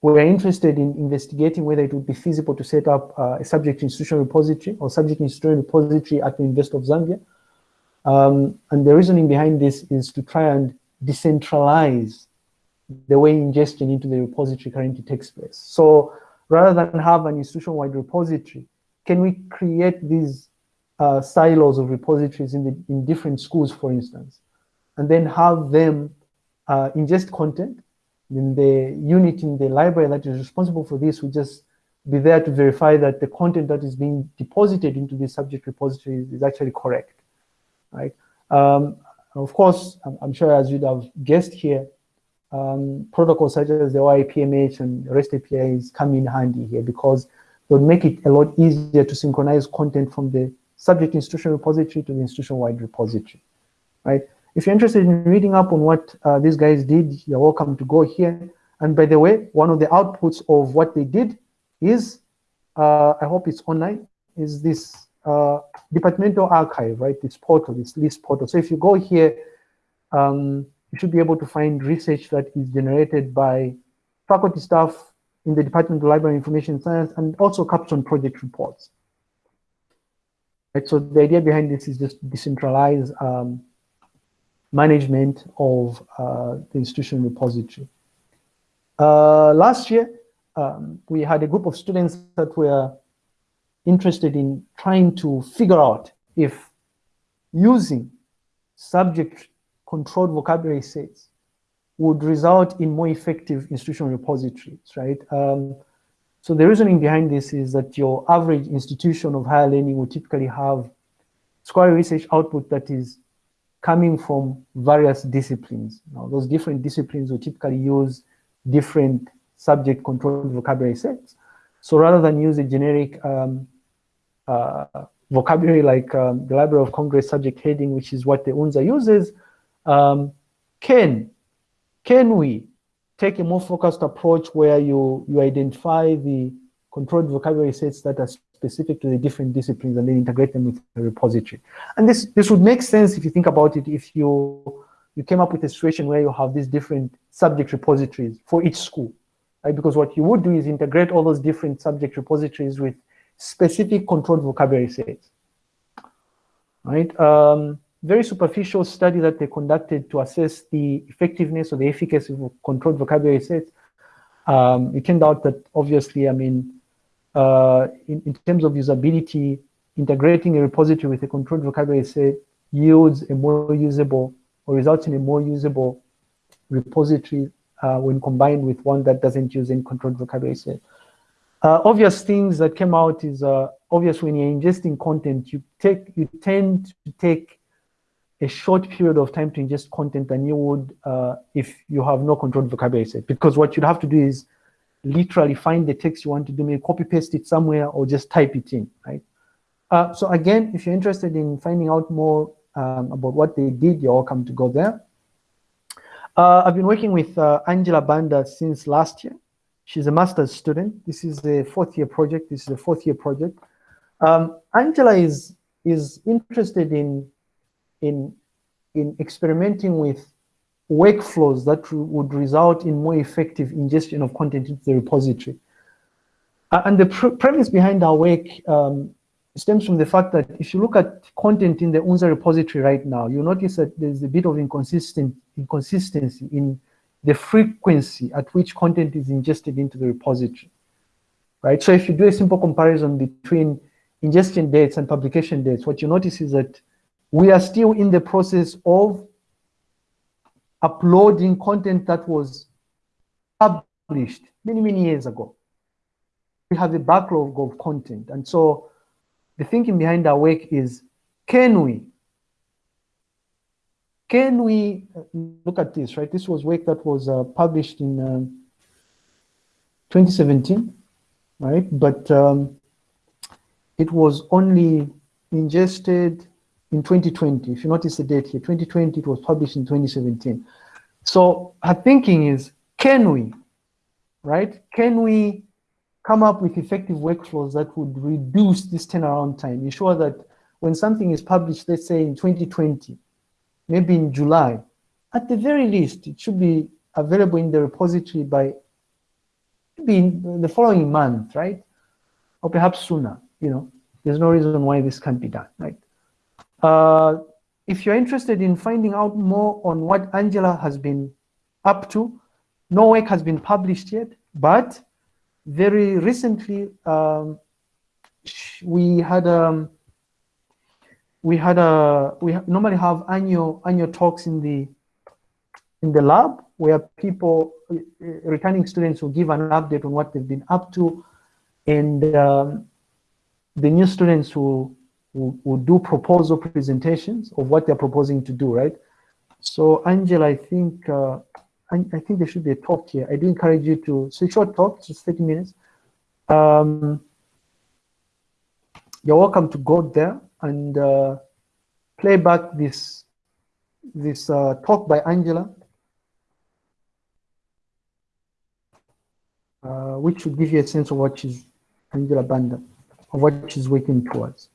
[SPEAKER 1] were interested in investigating whether it would be feasible to set up uh, a subject institutional repository or subject institutional repository at the University of Zambia. Um, and the reasoning behind this is to try and decentralize the way ingestion into the repository currently takes place. So rather than have an institution-wide repository, can we create these uh, silos of repositories in, the, in different schools, for instance, and then have them uh, ingest content, then the unit in the library that is responsible for this will just be there to verify that the content that is being deposited into the subject repository is, actually correct, right? Um, of course, I'm, I'm sure as you'd have guessed here, um, protocols such as the OAI-PMH and REST APIs come in handy here because would make it a lot easier to synchronize content from the subject institution repository to the institution-wide repository, right? If you're interested in reading up on what uh, these guys did, you're welcome to go here. And by the way, one of the outputs of what they did is, uh, I hope it's online, is this uh, departmental archive, right? This portal, this list portal. So if you go here, um, you should be able to find research that is generated by faculty staff in the Department of Library Information Science and also capstone project reports. Right, so the idea behind this is just decentralize um, management of uh, the institution repository. Uh, last year, um, we had a group of students that were interested in trying to figure out if using subject controlled vocabulary sets would result in more effective institutional repositories, right? Um, so the reasoning behind this is that your average institution of higher learning will typically have scholarly research output that is coming from various disciplines. Now, those different disciplines will typically use different subject controlled vocabulary sets. So rather than use a generic um, uh, vocabulary like um, the Library of Congress subject heading, which is what the UNZA uses, um, can, can we take a more focused approach where you, you identify the controlled vocabulary sets that are specific to the different disciplines and then integrate them with the repository. And this, this would make sense if you think about it, if you, you came up with a situation where you have these different subject repositories for each school, right? Because what you would do is integrate all those different subject repositories with specific controlled vocabulary sets, right? Um, very superficial study that they conducted to assess the effectiveness or the efficacy of controlled vocabulary sets, um, it turned out that obviously, I mean, uh, in, in, terms of usability, integrating a repository with a controlled vocabulary set yields a more usable or results in a more usable repository uh, when combined with one that doesn't use any controlled vocabulary set. Uh, obvious things that came out is uh, obvious when you're ingesting content, you take you tend to take a short period of time to ingest content than you would uh, if you have no controlled vocabulary set. Because what you'd have to do is literally find the text you want to do, maybe copy paste it somewhere or just type it in, right? Uh, so again, if you're interested in finding out more um, about what they did, you're welcome to go there. Uh, I've been working with uh, Angela Banda since last year. She's a master's student. This is the fourth year project. This is the fourth year project. Um, Angela is is interested in in in experimenting with workflows that would result in more effective ingestion of content into the repository. Uh, and the pr premise behind our work um, stems from the fact that if you look at content in the UNZA repository right now, you notice that there's a bit of inconsistent inconsistency in the frequency at which content is ingested into the repository, right? So if you do a simple comparison between ingestion dates and publication dates, what you notice is that we are still in the process of uploading content that was published many, many years ago. We have a backlog of content. And so the thinking behind our work is, can we, can we, look at this, right? This was work that was uh, published in um, 2017, right? But um, it was only ingested in 2020. If you notice the date here, 2020, it was published in 2017. So her thinking is, can we, right? Can we come up with effective workflows that would reduce this turnaround time, ensure that when something is published, let's say in 2020, maybe in July, at the very least, it should be available in the repository by maybe the following month, right? Or perhaps sooner, you know, there's no reason why this can't be done, right? Uh, if you're interested in finding out more on what Angela has been up to, no work has been published yet, but very recently um, we had um, we had a we normally have annual annual talks in the in the lab where people uh, returning students will give an update on what they've been up to and um, the new students will will, will do proposal presentations of what they're proposing to do, right? So Angela, I think uh, I, I, think there should be a talk here. I do encourage you to, so short talk, just 30 minutes. Um, you're welcome to go there and uh, play back this this uh, talk by Angela, uh, which would give you a sense of what she's Angela Banda, of what she's working towards.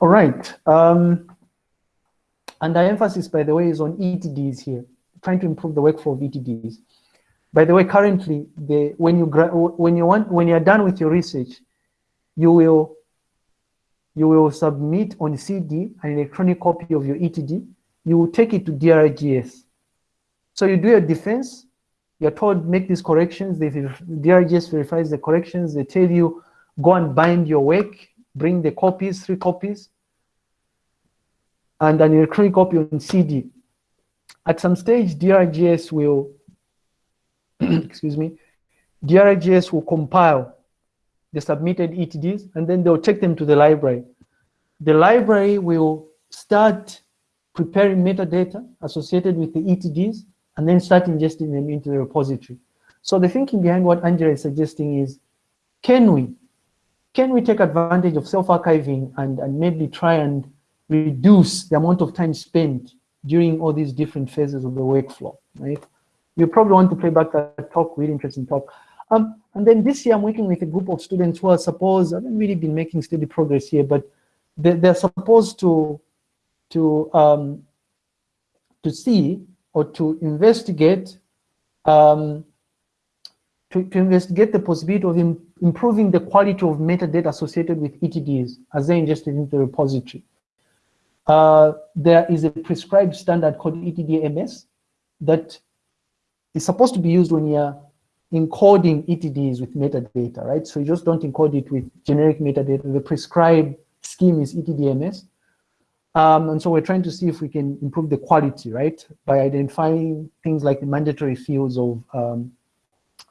[SPEAKER 1] All right. Um, and the emphasis, by the way, is on ETDs here, trying to improve the workflow of ETDs. By the way, currently, the, when you when you want when you're done with your research, you will you will submit on CD an electronic copy of your ETD. You will take it to DRGS. So you do your defense. You're told make these corrections. The DRGS verifies the corrections. They tell you go and bind your work bring the copies, three copies, and an electronic copy on CD. At some stage, DRGS will, excuse me, DRGS will compile the submitted ETDs, and then they'll take them to the library. The library will start preparing metadata associated with the ETDs, and then start ingesting them into the repository. So the thinking behind what Angela is suggesting is, can we can we take advantage of self-archiving and, and maybe try and reduce the amount of time spent during all these different phases of the workflow, right? You probably want to play back that talk, really interesting talk. Um, and then this year I'm working with a group of students who are supposed, I haven't really been making steady progress here, but they, they're supposed to, to, um, to see or to investigate um, to, to investigate the possibility of improving the quality of metadata associated with ETDs as they're ingested into the repository. Uh, there is a prescribed standard called ETDMS that is supposed to be used when you're encoding ETDs with metadata, right? So you just don't encode it with generic metadata. The prescribed scheme is ETDMS. Um, and so we're trying to see if we can improve the quality, right? By identifying things like the mandatory fields of um,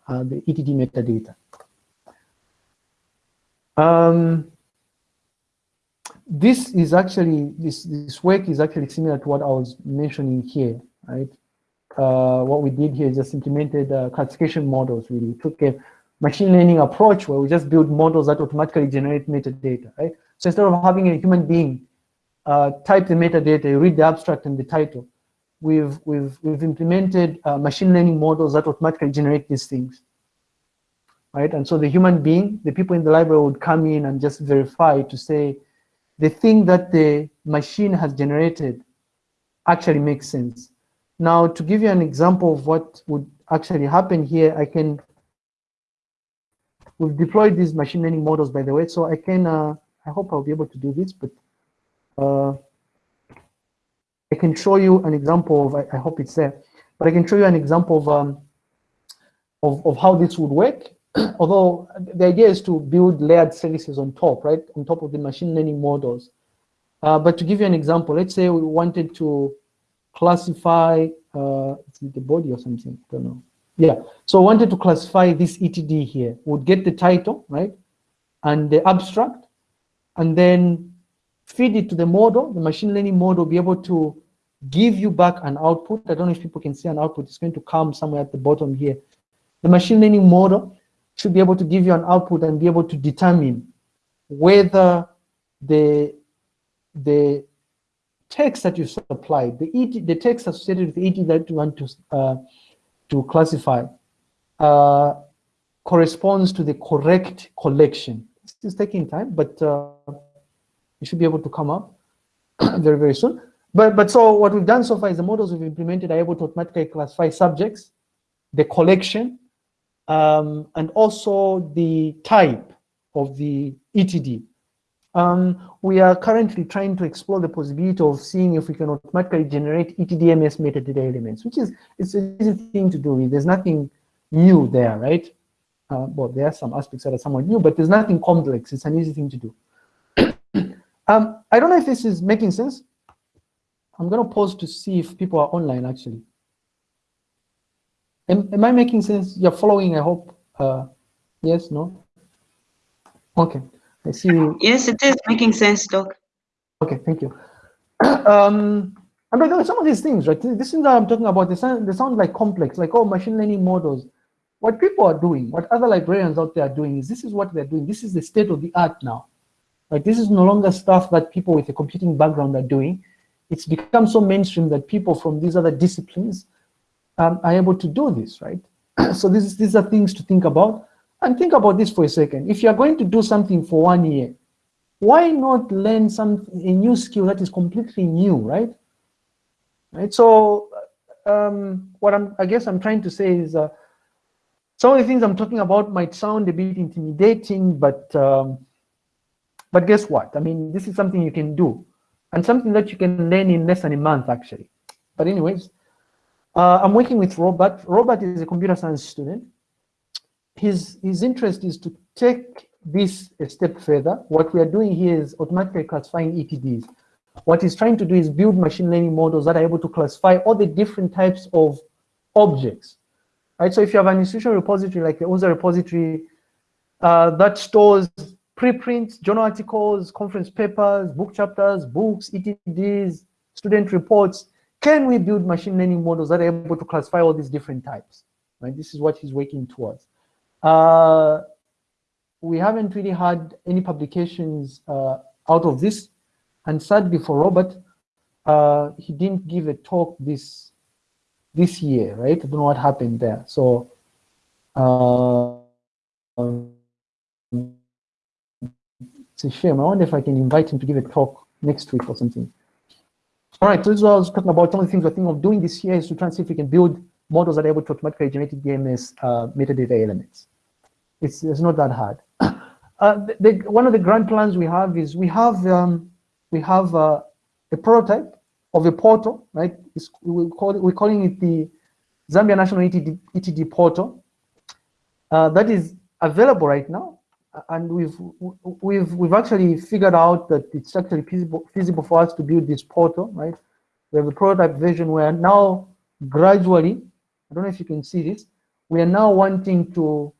[SPEAKER 1] uh, the ETD metadata. Um, this is actually, this, this work is actually similar to what I was mentioning here, right? Uh, what we did here is just implemented uh, classification models, really. We took a machine learning approach where we just build models that automatically generate metadata, right? So instead of having a human being uh, type the metadata, you read the abstract and the title, we've, we've, we've implemented uh, machine learning models that automatically generate these things. Right, and so the human being, the people in the library would come in and just verify to say the thing that the machine has generated actually makes sense. Now, to give you an example of what would actually happen here, I can, we've deployed these machine learning models, by the way, so I can, uh, I hope I'll be able to do this, but uh, I can show you an example of, I, I, hope it's there, but I can show you an example of, um, of, of how this would work. Although the idea is to build layered services on top, right, on top of the machine learning models. Uh, but to give you an example, let's say we wanted to classify, uh, the body or something, I don't know. Yeah, so I wanted to classify this ETD here. Would get the title, right, and the abstract, and then feed it to the model, the machine learning model be able to give you back an output. I don't know if people can see an output. It's going to come somewhere at the bottom here. The machine learning model should be able to give you an output and be able to determine whether the the text that you supplied, the ET, the text associated with ET that you want to uh, to classify, uh, corresponds to the correct collection. This is taking time, but uh, it should be able to come up very very soon. But but so what we've done so far is the models we've implemented are able to automatically classify subjects, the collection, um, and also the type of the ETD. Um, we are currently trying to explore the possibility of seeing if we can automatically generate ETDMS metadata elements, which is it's an easy thing to do. There's nothing new there, right? Uh, well, there are some aspects that are somewhat new, but there's nothing complex. It's an easy thing to do. um, I don't know if this is making sense. I'm going to pause to see if people are online, actually. Am, am I making sense? You're following, I hope. Uh, yes, no? Okay. I see. You.
[SPEAKER 2] Yes, it is making sense, Doc.
[SPEAKER 1] Okay, thank you. um, and by the way, some of these things, right? This things that I'm talking about, they sound, they sound like complex, like, oh, machine learning models. What people are doing, what other librarians out there are doing is this is what they're doing. This is the state of the art now. Right? This is no longer stuff that people with a computing background are doing. It's become so mainstream that people from these other disciplines um, are able to do this, right? so this is, these are things to think about. And think about this for a second. If you're going to do something for one year, why not learn some a new skill that is completely new, right? Right. So, um, what I'm, I guess I'm trying to say is, uh, some of the things I'm talking about might sound a bit intimidating, but um, but guess what? I mean, this is something you can do, and something that you can learn in less than a month, actually. But anyways, uh, I'm working with Robert. Robert is a computer science student. His, his interest is to take this a step further. What we are doing here is automatically classifying ETDs. What he's trying to do is build machine learning models that are able to classify all the different types of objects. Right? So if you have an institutional repository like the OSA repository uh, that stores preprints, journal articles, conference papers, book chapters, books, ETDs, student reports, can we build machine learning models that are able to classify all these different types? Right? This is what he's working towards. Uh, we haven't really had any publications uh, out of this. And sadly for Robert, uh, he didn't give a talk this this year, right? I don't know what happened there. So uh, it's a shame. I wonder if I can invite him to give a talk next week or something. All right, so this is what I was talking about. The things we're thinking of doing this year is to try and see if we can build models that are able to automatically generate DMS uh, metadata elements. It's, it's not that hard. Uh, the, the, one of the grand plans we have is we have um, we have uh, a prototype of a portal, right? It's, we call it, we're calling it the Zambia National ETD, ETD portal. Uh, that is available right now and we've we've we've actually figured out that it's actually feasible feasible for us to build this portal, right? We have a prototype version where now gradually, I don't know if you can see this, we are now wanting to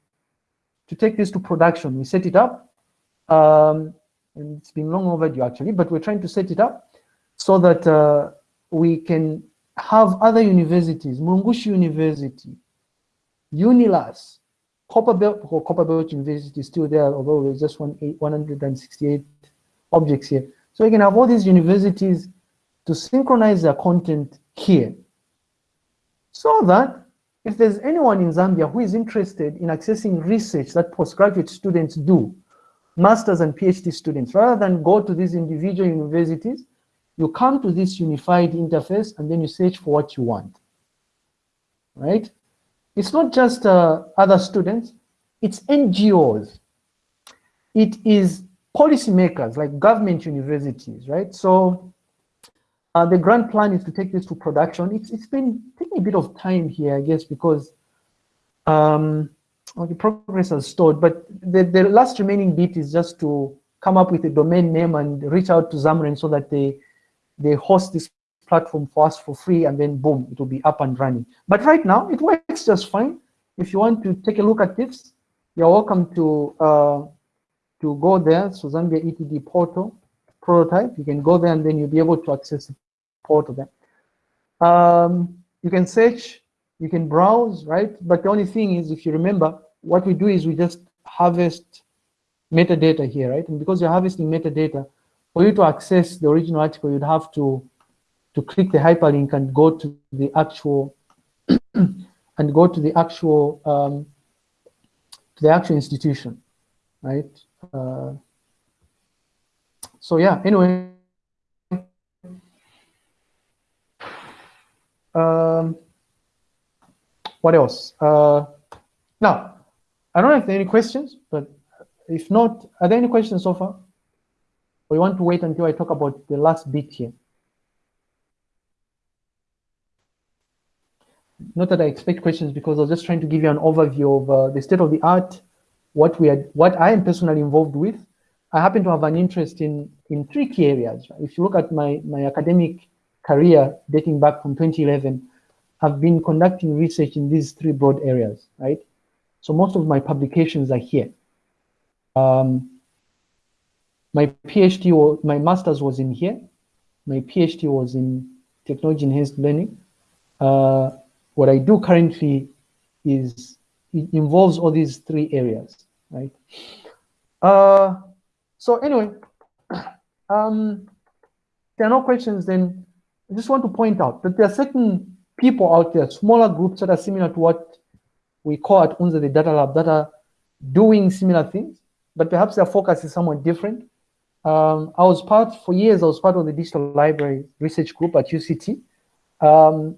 [SPEAKER 1] to take this to production. We set it up, um, and it's been long overdue actually, but we're trying to set it up so that uh, we can have other universities, Mulungushi University, UNILUS, Copperbelt or Copperbelt University is still there, although there's just one, 168 objects here. So we can have all these universities to synchronize their content here, so that if there's anyone in Zambia who is interested in accessing research that postgraduate students do, masters and PhD students, rather than go to these individual universities, you come to this unified interface and then you search for what you want, right? It's not just uh, other students, it's NGOs. It is policymakers like government universities, right? So uh, the grand plan is to take this to production. It's, it's been taking a bit of time here, I guess, because um, well, the progress has stalled, but the, the last remaining bit is just to come up with a domain name and reach out to ZAMREN so that they, they host this platform for us for free and then boom, it will be up and running. But right now, it works just fine. If you want to take a look at this, you're welcome to uh, to go there, so Zambia ETD portal prototype. You can go there and then you'll be able to access the portal there. Um, you can search, you can browse, right? But the only thing is, if you remember, what we do is we just harvest metadata here, right? And because you're harvesting metadata, for you to access the original article, you'd have to to click the hyperlink and go to the actual and go to the actual um, to the actual institution, right? Uh, so yeah, anyway. Um, what else? Uh, now, I don't know if there are any questions, but if not, are there any questions so far? You want to wait until I talk about the last bit here? Not that I expect questions because I was just trying to give you an overview of uh, the state of the art, what we are, what I am personally involved with. I happen to have an interest in in three key areas. If you look at my my academic career dating back from 2011, I've been conducting research in these three broad areas, right? So most of my publications are here. Um, my PhD, or my master's was in here. My PhD was in technology enhanced learning. Uh, what I do currently is it involves all these three areas, right? Uh, so anyway, um, there are no questions, then I just want to point out that there are certain people out there, smaller groups that are similar to what we call at UNZA the Data Lab that are doing similar things, but perhaps their focus is somewhat different. Um, I was part, for years, I was part of the Digital Library Research Group at UCT. Um,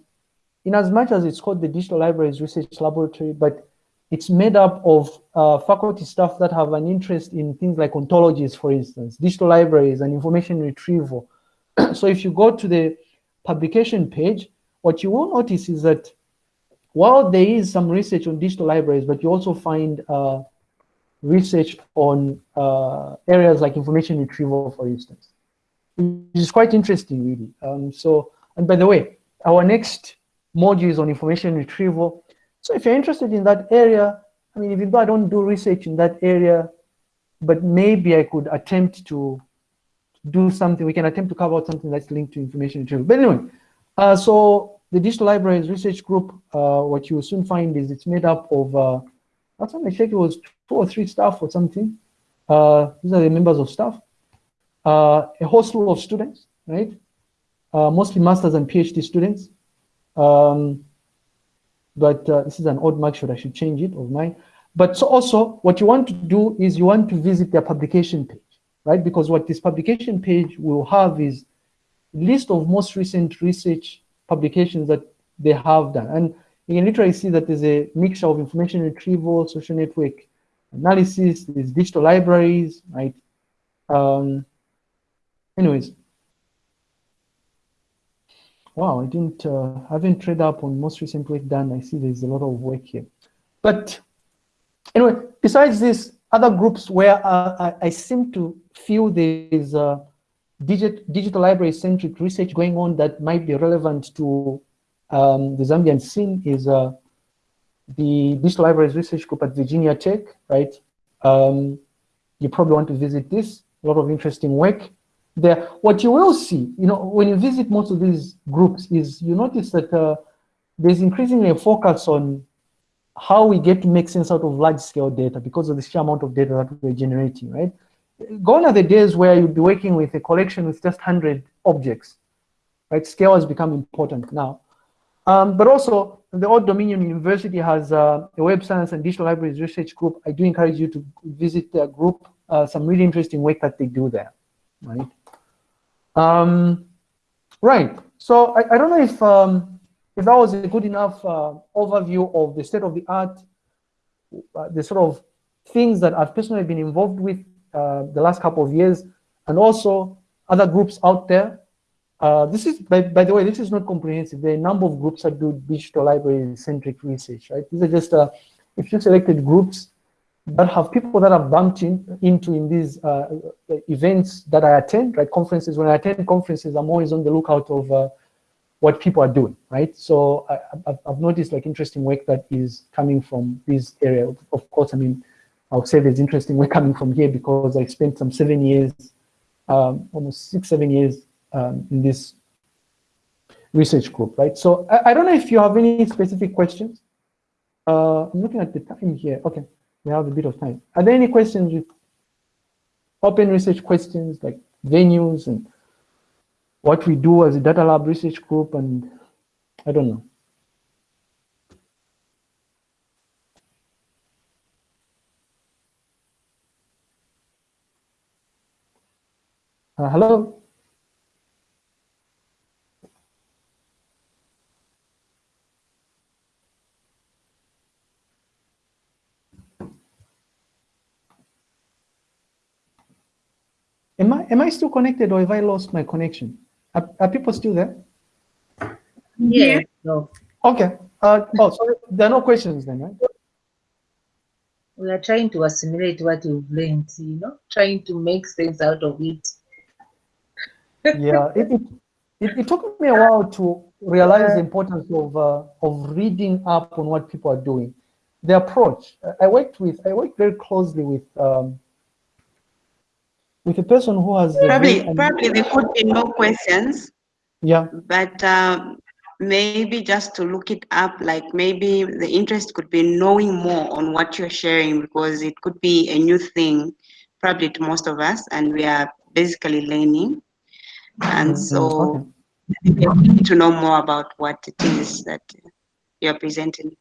[SPEAKER 1] in as much as it's called the Digital Libraries Research Laboratory, but it's made up of uh, faculty staff that have an interest in things like ontologies, for instance, digital libraries and information retrieval. so if you go to the publication page, what you will notice is that while there is some research on digital libraries, but you also find uh, research on uh, areas like information retrieval, for instance. Which is quite interesting, really. Um, so, and by the way, our next module is on information retrieval. So if you're interested in that area, I mean, even though I don't do research in that area, but maybe I could attempt to do something, we can attempt to cover out something that's linked to information retrieval. But anyway, uh, so the Digital Libraries Research Group, uh, what you will soon find is it's made up of, uh, last time I checked, it was two or three staff or something. Uh, these are the members of staff. Uh, a whole slew of students, right? Uh, mostly masters and PhD students. Um, but uh, this is an old mark I should change it of mine. But so also what you want to do is you want to visit their publication page, right? Because what this publication page will have is list of most recent research publications that they have done. And you can literally see that there's a mixture of information retrieval, social network analysis, there's digital libraries, right? Um, anyways, wow, I didn't, uh, I haven't read up on most recent work done. I see there's a lot of work here. But anyway, besides this, other groups where uh, I, I, seem to feel there's uh, digit, digital library centric research going on that might be relevant to um, the Zambian scene is uh, the Digital Libraries Research Group at Virginia Tech, right? Um, you probably want to visit this, a lot of interesting work there. What you will see, you know, when you visit most of these groups is you notice that uh, there's increasingly a focus on how we get to make sense out of large scale data because of the sheer amount of data that we're generating, right? Gone are the days where you'd be working with a collection with just 100 objects, right? Scale has become important now. Um, but also, the Old Dominion University has uh, a web science and digital libraries research group. I do encourage you to visit their group. Uh, some really interesting work that they do there, right? Um, right. So I, I don't know if um, if that was a good enough uh, overview of the state of the art, uh, the sort of things that I've personally been involved with uh, the last couple of years, and also other groups out there. Uh, this is, by, by the way, this is not comprehensive. There are a number of groups that do digital library-centric research, right? These are just uh, a few selected groups that have people that I've bumped in, into in these uh, events that I attend, right? Conferences. When I attend conferences, I'm always on the lookout of uh, what people are doing, right? So I, have noticed like interesting work that is coming from this area. Of course, I mean, I would say there's interesting work coming from here because I spent some seven years, um, almost six, seven years um, in this research group, right? So I, I, don't know if you have any specific questions. Uh, I'm looking at the time here. Okay, we have a bit of time. Are there any questions with open research questions like venues and what we do as a data lab research group and I don't know. Uh, hello? Am I, am I still connected or have I lost my connection? Are, are people still there?
[SPEAKER 3] Yeah. No.
[SPEAKER 1] Okay. Uh, oh, so there are no questions then, right?
[SPEAKER 3] We are trying to assimilate what you've learned, you know, trying to make sense out of it.
[SPEAKER 1] yeah, it, it, it, it, took me a while to realize the importance of uh, of reading up on what people are doing. The approach. I worked with. I worked very closely with um, with a person who has
[SPEAKER 2] probably probably there could be no questions
[SPEAKER 1] yeah.
[SPEAKER 2] but um, maybe just to look it up like maybe the interest could be knowing more on what you're sharing because it could be a new thing probably to most of us and we are basically learning. And
[SPEAKER 1] Mm,
[SPEAKER 2] so
[SPEAKER 1] okay.
[SPEAKER 2] we need to know more about what it is that you're presenting.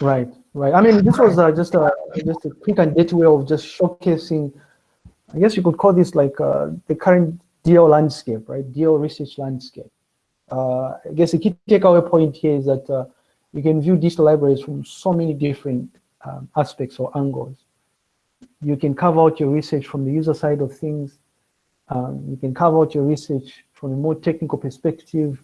[SPEAKER 1] Right right. I mean this was uh, just a just a quick and dirty way of just showcasing I guess you could call this like uh, the current DL landscape, right? DL research landscape. Uh, I guess the key takeaway point here is that uh, you can view digital libraries from so many different um, aspects or angles. You can carve out your research from the user side of things. Um, you can carve out your research from a more technical perspective,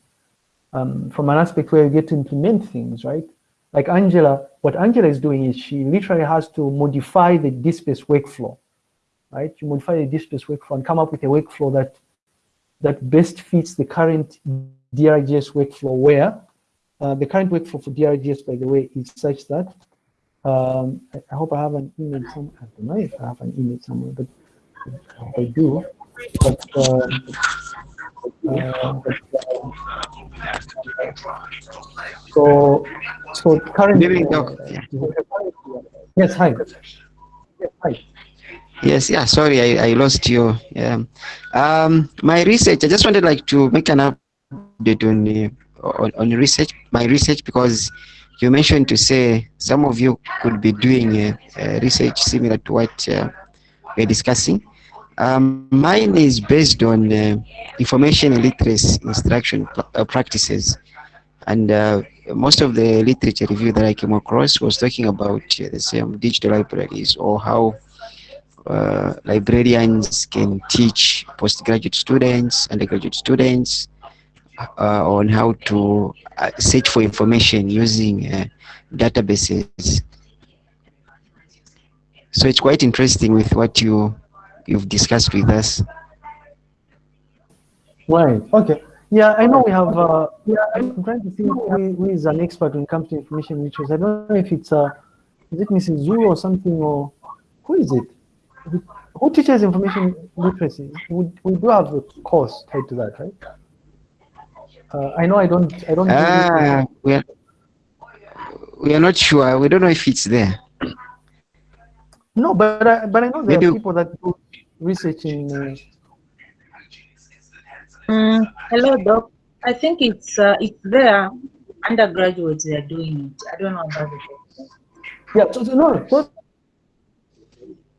[SPEAKER 1] um, from an aspect where you get to implement things, right? Like Angela, what Angela is doing is she literally has to modify the DSpace workflow right? You modify the DSpace workflow and come up with a workflow that that best fits the current DRGS workflow where uh, the current workflow for DRGS, by the way, is such that um, I, I, hope I have an image some I don't know if I have an image somewhere, but I do. But, um, uh, so, so currently, uh, yes, hi. Yes, hi.
[SPEAKER 6] Yes, yeah, sorry, I, I lost you. Yeah. Um, my research, I just wanted like to make an update on, uh, on, on research, my research, because you mentioned to say some of you could be doing uh, uh, research similar to what uh, we're discussing. Um, mine is based on uh, information literacy instruction uh, practices. And most of the literature review that I came across was talking about the same digital libraries or how uh, librarians can teach postgraduate students, undergraduate students uh, on how to uh, search for information using uh, databases. So it's quite interesting with what you you've discussed with us.
[SPEAKER 1] Right. Okay. Yeah, I know we have. Uh, yeah, I'm trying to think who, who is an expert when it comes to information literacy. I don't know if it's uh, is it Mrs. Zulu or something, or who is it? Who teaches information literacy? We, we do have a course tied to that, right? Uh, I know I don't, I don't.
[SPEAKER 6] Ah, we are, we are not sure. We don't know if it's there.
[SPEAKER 1] No, but I, but I know there Maybe. are people that do research in. Uh...
[SPEAKER 3] Mm, hello, Doc. I think it's uh, it's there. Undergraduates they are doing it. I don't know about it.
[SPEAKER 1] Yeah, so, so no, so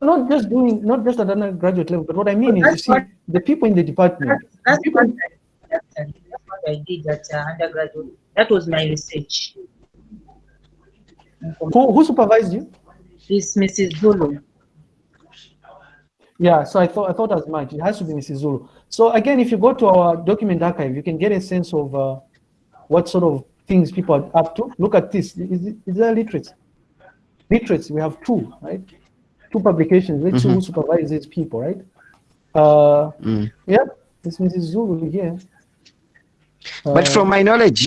[SPEAKER 1] not just doing, not just at undergraduate level, but what I mean is, you
[SPEAKER 3] That's
[SPEAKER 1] see,
[SPEAKER 3] what-
[SPEAKER 1] the people in the department,
[SPEAKER 3] That's
[SPEAKER 1] people,
[SPEAKER 3] what I, that's what I did at uh, undergraduate. That was my research.
[SPEAKER 1] who, who supervised you?
[SPEAKER 3] This Mrs. Zulu.
[SPEAKER 1] Yeah, so I thought I thought as much. It has to be Mrs. Zulu. So again, if you go to our document archive, you can get a sense of uh, what sort of things people are up to. Look at this. Is, is there literacy? Literacy. We have two, right? Two publications. Let's see who supervises these people, right? Uh,
[SPEAKER 6] Mm.
[SPEAKER 1] yeah, it's Mrs. Zulu here.
[SPEAKER 6] But
[SPEAKER 1] Uh,
[SPEAKER 6] from my knowledge,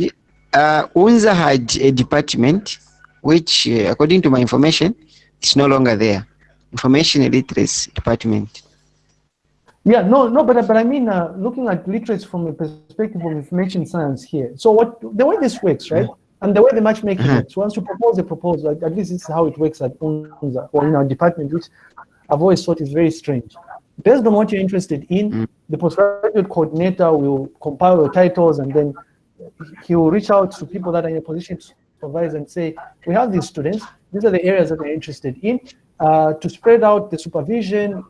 [SPEAKER 6] uh, UNZA had a department which, uh, according to my information, is no longer there. Information and Literacy Department.
[SPEAKER 1] Yeah, no, no, but but I mean, uh, looking at literacy from a perspective of information science here. So what the way this works, right? And the way the matchmaking
[SPEAKER 6] Mhm.
[SPEAKER 1] works. Once you propose a proposal, at, at least this is how it works at UNZA or in our department, which I've always thought is very strange. Based on what you're interested in,
[SPEAKER 6] Mm.
[SPEAKER 1] the postgraduate coordinator will compile your titles and then he will reach out to people that are in a position to supervise and say, we have these students, these are the areas that they're interested in. Uh, to spread out the supervision,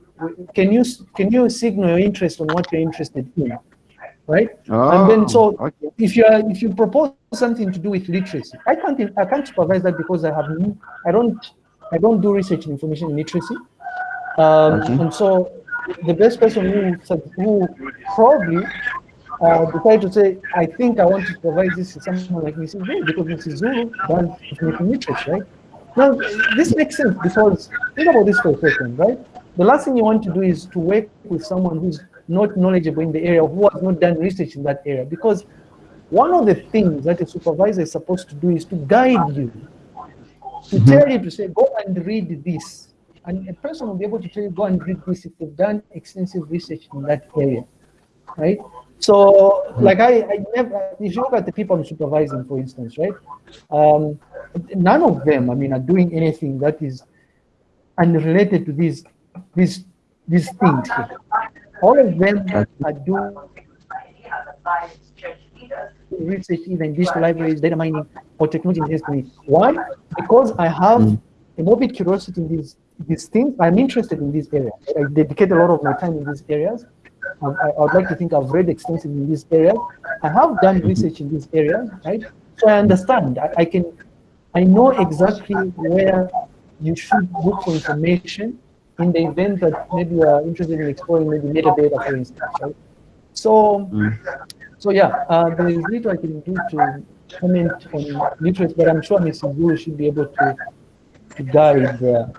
[SPEAKER 1] can you can you signal your interest on what you're interested in, right? and then so
[SPEAKER 6] Oh, okay.
[SPEAKER 1] if you are if you propose something to do with literacy, I can't I can't supervise that because I have I don't I don't do research in information literacy, um,
[SPEAKER 6] Okay.
[SPEAKER 1] and so the best person who who probably uh, decided to say I think I want to provide this is someone like Mrs. Zulu because Mrs. Zulu does information literacy, right? Now this makes sense because think about this for a second, right? The last thing you want to do is to work with someone who's not knowledgeable in the area, who has not done research in that area, because one of the things that a supervisor is supposed to do is to guide you, to tell you to say, go and read this. And a person will be able to tell you, go and read this if they've done extensive research in that area, right? So, like I, I never, if you look at the people I'm supervising, for instance, right? Um, none of them, I mean, are doing anything that is unrelated to these, these, these things here. All of them are doing research in digital libraries, data mining, or technology enhancement. Why? Because I have mm. a morbid curiosity in these these things. I'm interested in these areas. I dedicate a lot of my time in these areas. I, I I would like to think I've read extensively in these areas. I have done mm-hmm. research in these areas, right? So I understand. I, I can, I know exactly where you should look for information in the event that maybe you are interested in exploring maybe metadata, for instance, right? So, so yeah, uh, there is little I can do to comment on literacy, but I'm sure Mrs. Zulu should be able to, to guide there.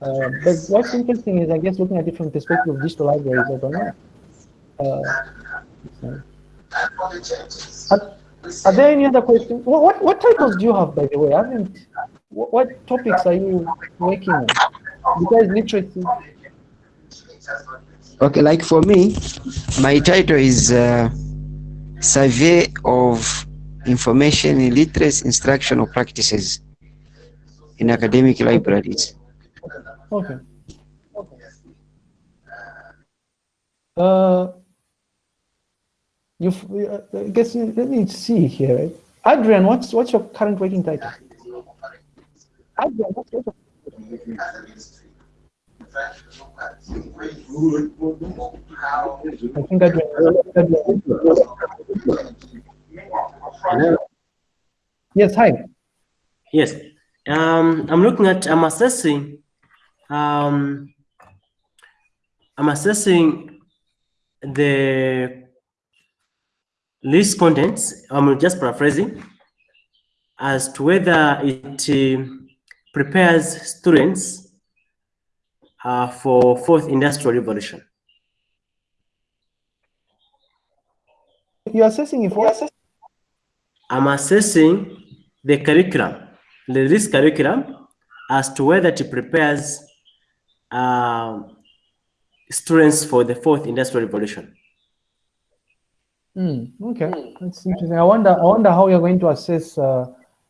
[SPEAKER 1] Uh, but what's interesting is, I guess, looking at it from perspective of digital libraries, I don't know. Uh, are, are there any other questions? What, what, what titles do you have, by the way? I haven't, what, what topics are you working on? Besides literacy,
[SPEAKER 6] Okay, like for me, my title is uh, Survey of Information in Literacy Instructional Practices in Academic Libraries.
[SPEAKER 1] Okay. Uh, you, uh, I guess, uh, let me see here. Adrian, what's what's your current working title? Adrian, what's your I think Adrian. Yes, hi.
[SPEAKER 7] Yes. Um, I'm looking at, I'm assessing, um, I'm assessing the list contents, I'm just paraphrasing, as to whether it uh, prepares students uh, for fourth industrial revolution.
[SPEAKER 1] You're assessing if what?
[SPEAKER 7] I'm assessing the curriculum, the list curriculum, as to whether it prepares um, students for the fourth industrial revolution.
[SPEAKER 1] Hmm, okay, that's interesting. I wonder, I wonder how you're going to assess uh,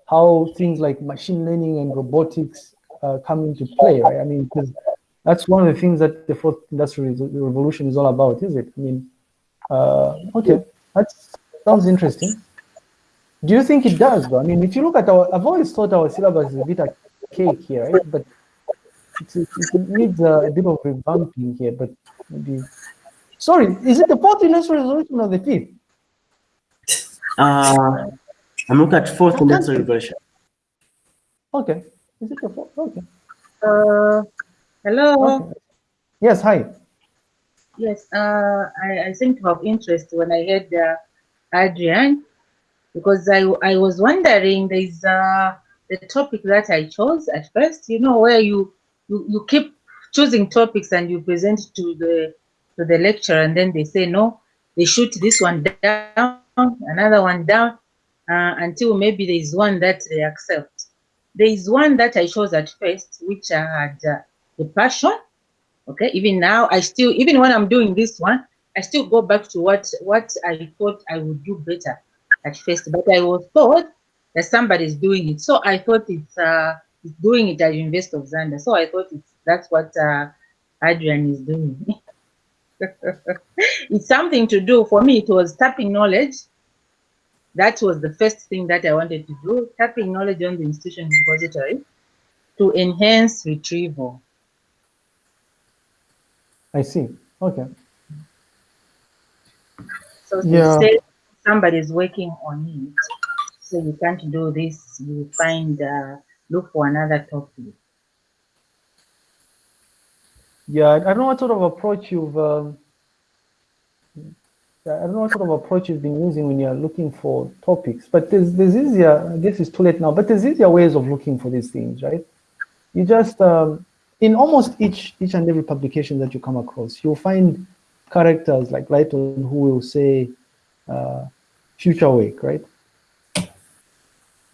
[SPEAKER 1] how things like machine learning and robotics uh, come into play, right? I mean, because that's one of the things that the fourth industrial revolution is all about, is it? I mean, uh, okay, that Sounds interesting. Do you think it does though? I mean, if you look at our, I've always thought our syllabus is a bit archaic here, right? But it's, it, needs a, a bit of revamping here, but maybe. Sorry, is it the fourth industrial revolution or the fifth?
[SPEAKER 7] Uh, I'm looking at fourth next regulation.
[SPEAKER 1] Okay. Is it the fourth? Okay.
[SPEAKER 3] Uh, hello.
[SPEAKER 1] okay. Yes, hi.
[SPEAKER 3] Yes, uh, I, I seem to have interest when I heard uh, Adrian because I, I was wondering there's uh, the topic that I chose at first, you know, where you, you, you keep choosing topics and you present to the to the lecturer and then they say no, they shoot this one down, another one down uh, until maybe there is one that they accept. There is one that I chose at first, which I had uh, the passion okay? Even now i still even when i'm doing this one i still go back to what what i thought i would do better at first. But i was told that somebody is doing it. So i thought it's uh it's doing it at university of zambia. So i thought it's that's what uh adrian is doing. It's something to do. For me it was tapping knowledge that was the first thing that i wanted to do tapping knowledge on the institution repository to enhance retrieval
[SPEAKER 1] I see. Okay.
[SPEAKER 3] So
[SPEAKER 1] Yeah.
[SPEAKER 3] say somebody's working on it, so you can't do this, you find, uh, look for another topic.
[SPEAKER 1] Yeah, I I don't know what sort of approach you've. Um, I don't know what sort of approach you've been using when you're looking for topics, but there's there's easier. I guess it's too late now, but there's easier ways of looking for these things, right? You just um, in almost each each and every publication that you come across, you'll find characters like Lighton who will say uh, future work, right?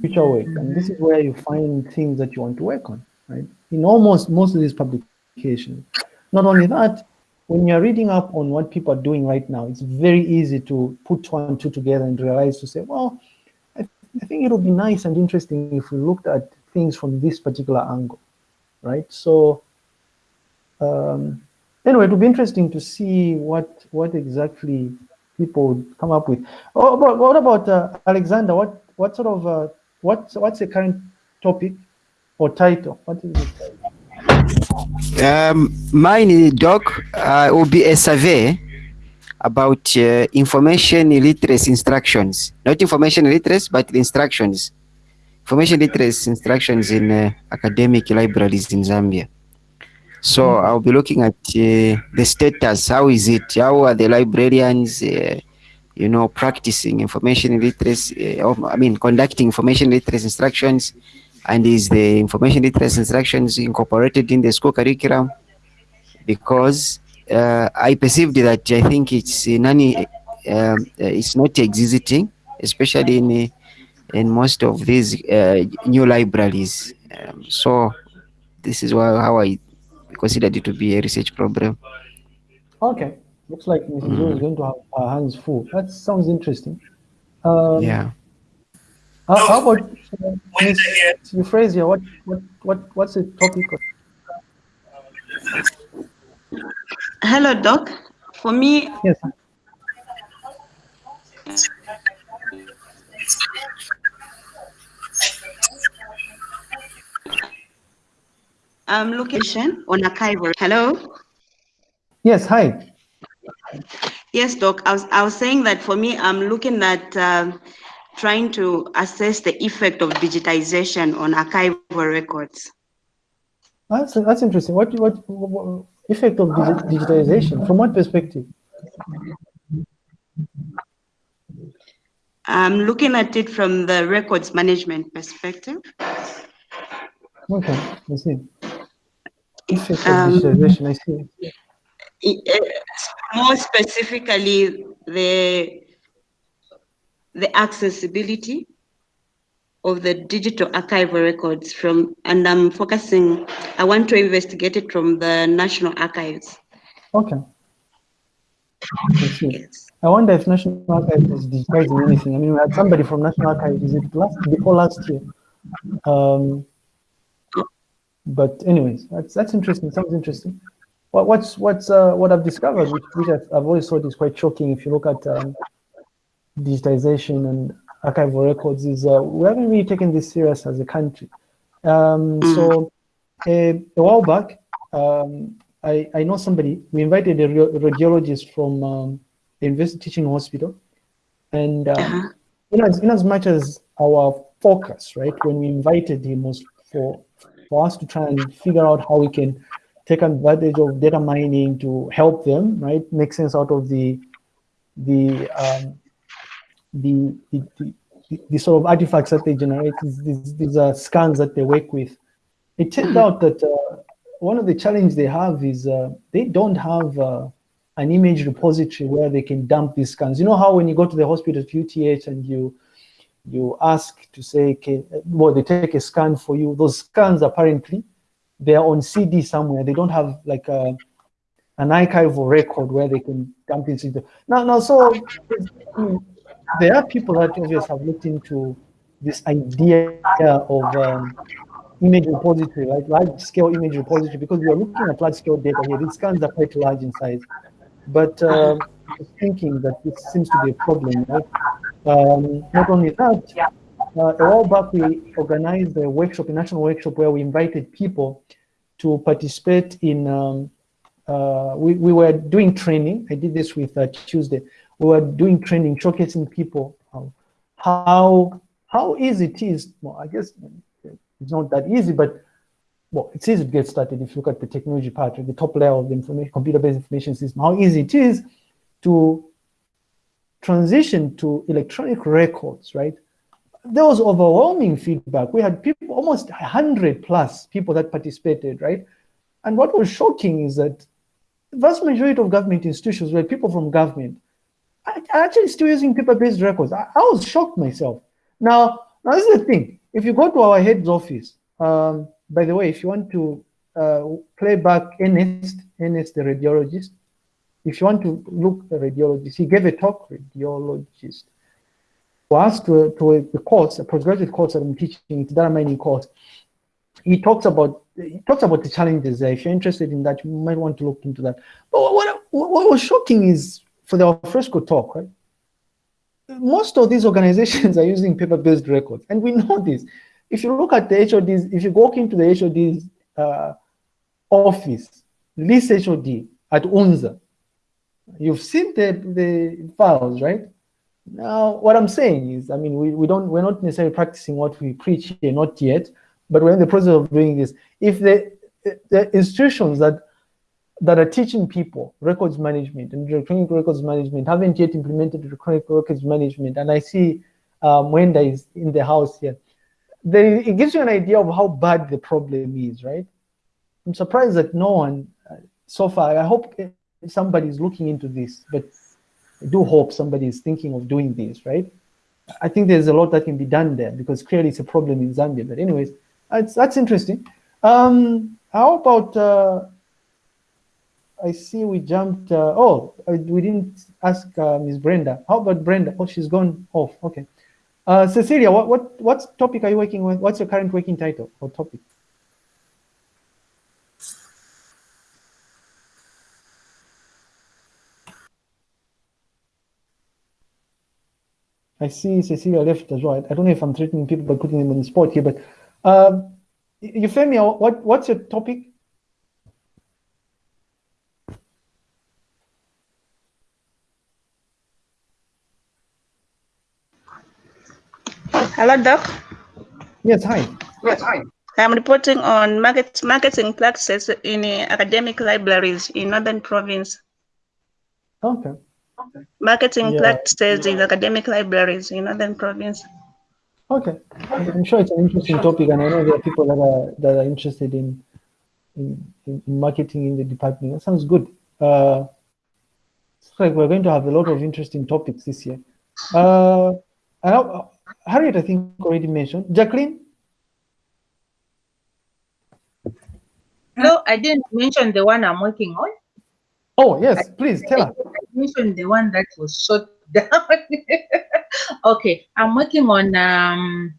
[SPEAKER 1] Future work, and this is where you find things that you want to work on, right? In almost most of these publications. Not only that, when you're reading up on what people are doing right now, it's very easy to put two and two together and realize to say, well, I, I think it would be nice and interesting if we looked at things from this particular angle right? So um, anyway, it would be interesting to see what what exactly people would come up with. Oh, but what about uh, Alexander? What what sort of uh, what what's the current topic or title? What is it?
[SPEAKER 6] Um, mine, Doc, uh, will be a survey about uh, information literacy instructions. Not information literacy, but instructions. Information literacy instructions in uh, academic libraries in Zambia. So I'll be looking at uh, the status. How is it? How are the librarians, uh, you know, practicing information literacy? Uh, I mean, conducting information literacy instructions, and is the information literacy instructions incorporated in the school curriculum? Because uh, I perceived that I think it's in any, um, uh, it's not existing, especially in uh, in most of these uh, new libraries. Um, so this is why, how I considered it to be a research problem.
[SPEAKER 1] Okay, looks like Mrs. Zulu is going to have her hands full. That sounds interesting. Um,
[SPEAKER 6] Yeah.
[SPEAKER 1] How, how about uh, Ms. Euphrasia? What what what what's the topic? Of,
[SPEAKER 2] Hello, Doc. For me,
[SPEAKER 1] yes.
[SPEAKER 2] I'm looking on archival. Hello.
[SPEAKER 1] Yes. Hi.
[SPEAKER 2] Yes, Doc. I was, I was saying that for me, I'm looking at um, trying to assess the effect of digitization on archival records.
[SPEAKER 1] That's that's interesting. What what, what effect of digitization? From what perspective?
[SPEAKER 2] I'm looking at it from the records management perspective.
[SPEAKER 1] Okay, I see. Effect of
[SPEAKER 2] Um,
[SPEAKER 1] digitization. I see.
[SPEAKER 2] Uh, More specifically, the the accessibility of the digital archival records from, and I'm focusing, I want to investigate it from the National Archives.
[SPEAKER 1] Okay. I.
[SPEAKER 2] Yes.
[SPEAKER 1] I wonder if National Archives is digitizing anything. I mean, we had somebody from National Archives, is it last, before last year? Um, but anyways, that's, that's interesting, sounds interesting. What, what's, what's, uh, what I've discovered, which, which I've, I've always thought is quite shocking if you look at, um, digitization and archival records is uh, we haven't really taken this serious as a country. Um, So a, a while back, um, I, I know somebody, we invited a radiologist from um, the University Teaching Hospital. And um,
[SPEAKER 2] Uh-huh.
[SPEAKER 1] in, as, in as much as our focus, right, when we invited him was for, for us to try and figure out how we can take advantage of data mining to help them, right, make sense out of the, the, um, the, the, the, the sort of artifacts that they generate, these, these, these are scans that they work with. It turned out that uh, one of the challenges they have is uh, they don't have uh, an image repository where they can dump these scans. You know how when you go to the hospital at UTH and you you ask to say, okay, well, they take a scan for you. Those scans apparently they're on CD somewhere. They don't have like a an archival record where they can dump it into. Now, now, so there are people that obviously have looked into this idea of um, image repository, like large scale image repository, because we are looking at large scale data here. These scans are quite large in size. But was thinking that this seems to be a problem, right? Um, not only that, uh, a while back we organized a workshop, a national workshop, where we invited people to participate in. Um, uh, we, we were doing training. I did this with uh, Tuesday. We were doing training, showcasing people um, how how easy it is. Well, I guess it's not that easy, but well, it's easy to get started if you look at the technology part, the top layer of the information, computer-based information system. How easy it is to transition to electronic records, right? There was overwhelming feedback. We had people, almost 100 plus people that participated, right? And what was shocking is that the vast majority of government institutions were people from government are actually still using paper-based records. I, I, was shocked myself. Now, now this is the thing. If you go to our head's office, um, by the way, if you want to uh, play back Ernest, Ernest the radiologist, if you want to look a radiologist, he gave a talk, radiologist, was to, to a, a course, a postgraduate course that I'm teaching, it's data mining course. He talks about he talks about the challenges there. If you're interested in that, you might want to look into that. But what, what, what was shocking is for the Alfresco talk, right? Most of these organizations are using paper-based records, and we know this. If you look at the HODs, if you walk into the HOD's uh, office, this HOD at UNZA, you've seen the, the files, right? Now, what I'm saying is, I mean, we, we don't, we're not necessarily practicing what we preach here, not yet, but we're in the process of doing this. If the, the institutions that that are teaching people records management and electronic records management haven't yet implemented electronic records management, and I see um, Wenda is in the house here, then it gives you an idea of how bad the problem is, right? I'm surprised that no one uh, so far. I hope somebody is looking into this, but I do hope somebody is thinking of doing this, right? I think there's a lot that can be done there because clearly it's a problem in Zambia. But anyways, that's that's interesting. Um, how about? Uh, I see we jumped. Uh, oh, we didn't ask uh, Ms. Brenda. How about Brenda? Oh, she's gone off. Okay. Uh, Cecilia, what what what topic are you working with? What's your current working title or topic? I see Cecilia left as well. I don't know if I'm threatening people by putting them on the spot here, but uh, Euphemia, what what's your topic?
[SPEAKER 8] Hello, Doc.
[SPEAKER 1] Yes, hi.
[SPEAKER 8] Yes, hi. I'm reporting on market, marketing practices in uh, academic libraries in Northern Province.
[SPEAKER 1] Okay. okay.
[SPEAKER 8] Marketing
[SPEAKER 1] Yeah.
[SPEAKER 8] practices in academic libraries in Northern Province.
[SPEAKER 1] Okay. I'm sure it's an interesting topic, and I know there are people that are that are interested in in, in marketing in the department. That sounds good. Uh, it's like we're going to have a lot of interesting topics this year. Uh, I know, Harriet, I think already mentioned. Jacqueline,
[SPEAKER 3] No, I didn't mention the one I'm working on.
[SPEAKER 1] oh yes, please tell us.
[SPEAKER 3] I mentioned the one that was shut down. okay, I'm working on um,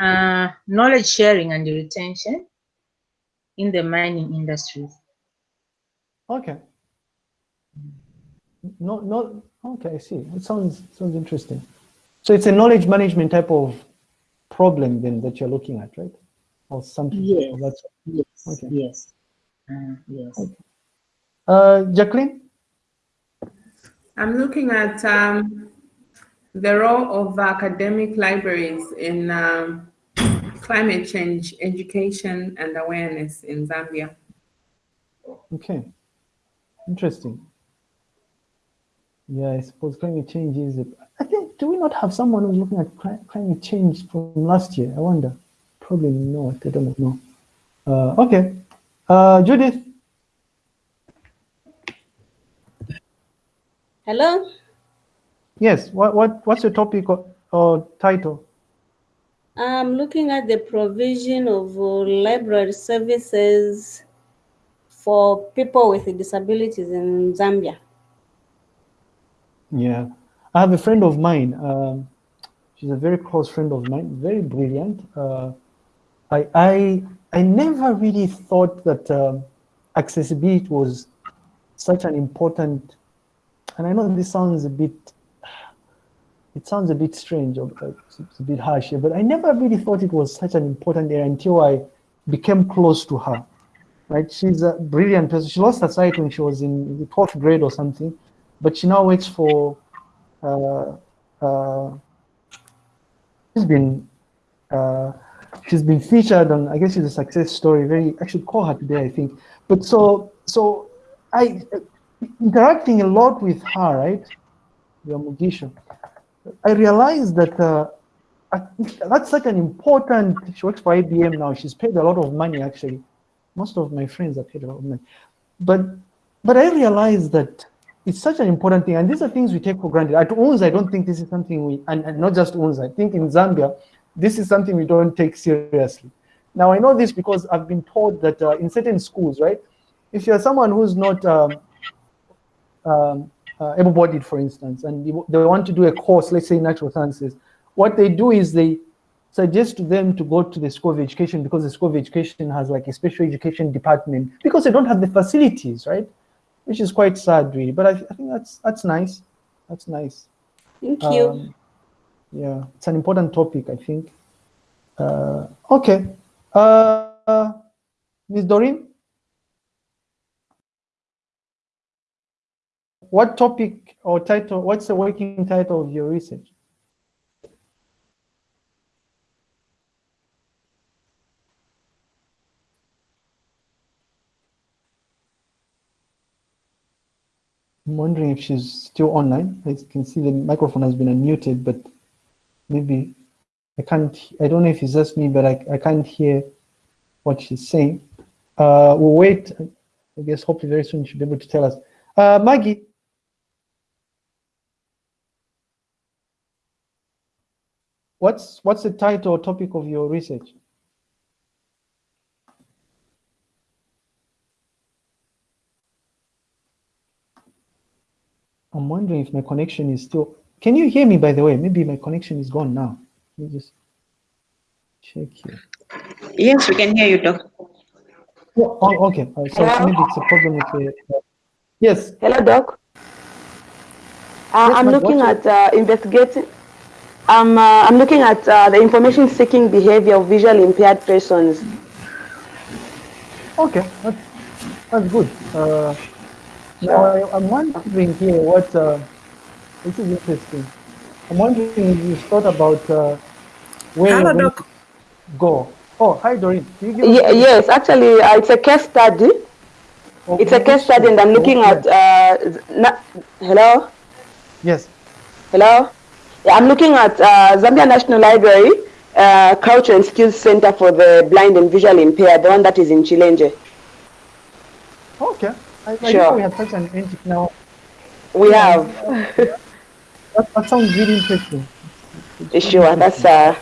[SPEAKER 3] uh, knowledge sharing and retention in the mining industries.
[SPEAKER 1] Okay. no, no. Okay, I see. It sounds sounds interesting. So it's a knowledge management type of problem then that you're looking at, right? Or something.
[SPEAKER 3] Yes.
[SPEAKER 1] of that.
[SPEAKER 3] Yes,
[SPEAKER 1] Okay.
[SPEAKER 3] yes, uh, yes.
[SPEAKER 1] Uh, Jacqueline.
[SPEAKER 9] I'm looking at um, the role of academic libraries in um, climate change education and awareness in Zambia.
[SPEAKER 1] Okay. Interesting. Yeah, I suppose climate change is. I think. Do we not have someone who's looking at climate change from last year? I wonder. Probably not. I don't know. Uh, okay. Uh, Judith.
[SPEAKER 10] Hello?
[SPEAKER 1] Yes. What what what's your topic or, or title?
[SPEAKER 10] I'm looking at the provision of uh, library services for people with disabilities in Zambia.
[SPEAKER 1] Yeah, I have a friend of mine. Um, she's a very close friend of mine. Very brilliant. Uh, I I I never really thought that um, accessibility was such an important. And I know this sounds a bit. It sounds a bit strange or uh, it's a bit harsh but I never really thought it was such an important area until I became close to her. Right? She's a brilliant person. She lost her sight when she was in the 12th grade or something, but she now works for. Uh, uh, she's been. Uh, she's been featured on. I guess it's a success story. Very. I should call her today. I think. But so so, I interacting a lot with her. Right. Yeah, Mugisha. I realized that uh, that's such an important. She works for IBM now. She's paid a lot of money actually. Most of my friends are paid a lot of money, but but I realized that it's such an important thing, and these are things we take for granted. At UNZA, I don't think this is something we, and, and not just UNZA. I think in Zambia, this is something we don't take seriously. Now I know this because I've been told that uh, in certain schools, right, if you're someone who's not um, um, uh, able-bodied, for instance, and they want to do a course, let's say natural sciences, what they do is they suggest to them to go to the School of Education because the School of Education has like a special education department because they don't have the facilities, right? Which is quite sad, really. But I, I think that's that's nice. That's nice.
[SPEAKER 10] Thank you.
[SPEAKER 1] Um, yeah, it's an important topic, I think. Uh, okay. Uh, Ms. Doreen? What topic or title, what's the working title of your research? I'm wondering if she's still online. I can see the microphone has been unmuted, but maybe I can't, I don't know if it's just me, but I, I can't hear what she's saying. Uh, we'll wait. I guess hopefully very soon she'll be able to tell us. Uh, Maggie. What's, what's the title or topic of your research? I'm wondering if my connection is still. Can you hear me, by the way? Maybe my connection is gone now. Let me just check here.
[SPEAKER 2] Yes, we can hear you, Doc.
[SPEAKER 1] Oh, oh, okay. Uh, so
[SPEAKER 11] Hello?
[SPEAKER 1] maybe it's a problem with the. Uh, yes.
[SPEAKER 11] Hello, Doc. Uh,
[SPEAKER 1] Yes,
[SPEAKER 11] I'm looking at uh, investigating. I'm, uh, I'm looking at uh, the information seeking behavior of visually impaired persons.
[SPEAKER 1] Okay, that's, that's good. Now I, I'm wondering here what. Uh, this is interesting. I'm wondering if you thought about uh, where
[SPEAKER 11] Hello,
[SPEAKER 1] you're
[SPEAKER 11] Doc.
[SPEAKER 1] to go. Oh, hi, Doreen. Can you give
[SPEAKER 11] Ye-
[SPEAKER 1] us-
[SPEAKER 11] yes, actually, uh, it's a case study. It's a case study, and I'm looking at. Uh, na- hello.
[SPEAKER 1] Yes.
[SPEAKER 11] Hello. Yeah, I'm looking at uh, Zambia National Library, uh, Culture and Skills Center for the Blind and Visually Impaired, the one that is in Chilenje.
[SPEAKER 1] Okay. I, I
[SPEAKER 11] Sure.
[SPEAKER 1] know we have such an entity now.
[SPEAKER 11] We have.
[SPEAKER 1] That, that sounds really interesting.
[SPEAKER 11] Sure, that's uh,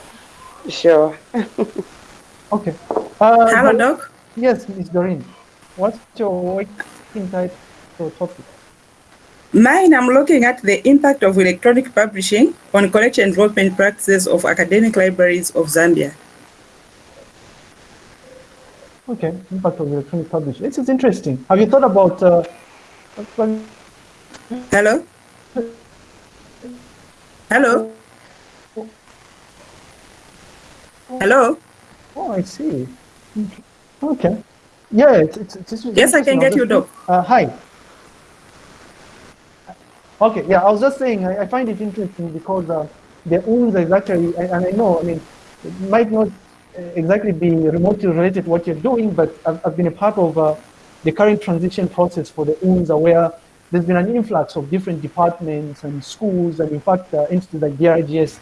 [SPEAKER 11] sure.
[SPEAKER 1] Okay. Uh,
[SPEAKER 11] Hello,
[SPEAKER 1] Dor-
[SPEAKER 11] Doc.
[SPEAKER 1] Yes, Miss Doreen. What's your working title or topic?
[SPEAKER 12] Mine, I'm looking at the impact of electronic publishing on collection and enrollment practices of academic libraries of Zambia.
[SPEAKER 1] Okay, impact of electronic publishing. This is interesting. Have you thought about? Uh,
[SPEAKER 12] Hello? Hello? Hello?
[SPEAKER 1] Oh, I see. Okay. Yeah, it's, it's, it's,
[SPEAKER 12] Yes, I can get you, Doc.
[SPEAKER 1] Uh, hi. Okay, yeah, I was just saying, I, I find it interesting because uh, the UNZA is actually, and, and I know, I mean, it might not exactly be remotely related to what you're doing, but I've, I've been a part of uh, the current transition process for the UNZA where there's been an influx of different departments and schools, and in fact, uh, institutes like DRGS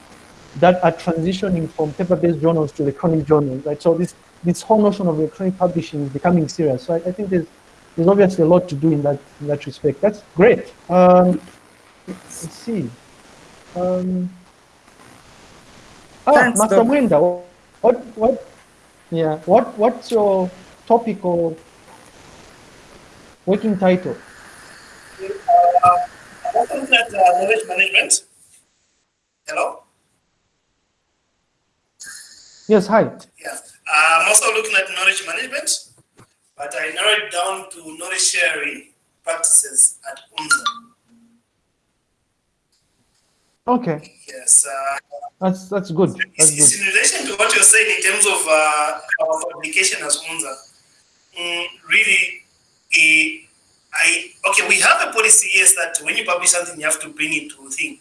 [SPEAKER 1] that are transitioning from paper-based journals to electronic journals, right? So this this whole notion of electronic publishing is becoming serious. So I, I think there's there's obviously a lot to do in that in that respect. That's great. Um, let's see. Um, ah,
[SPEAKER 12] Thanks,
[SPEAKER 1] Master. Mwenda, what what? Yeah, what what's your topic or working title?
[SPEAKER 13] Also looking at uh, knowledge management. Hello?
[SPEAKER 1] Yes, hi.
[SPEAKER 13] Yeah. Uh, I'm also looking at knowledge management, but I narrowed it down to knowledge sharing practices at UNZA.
[SPEAKER 1] Okay,
[SPEAKER 13] Yes. Uh,
[SPEAKER 1] that's that's good. That's
[SPEAKER 13] it's,
[SPEAKER 1] good.
[SPEAKER 13] in relation to what you're saying in terms of uh, our publication as UNZA. Mm, really, eh, I okay. We have a policy, yes, that when you publish something, you have to bring it to thing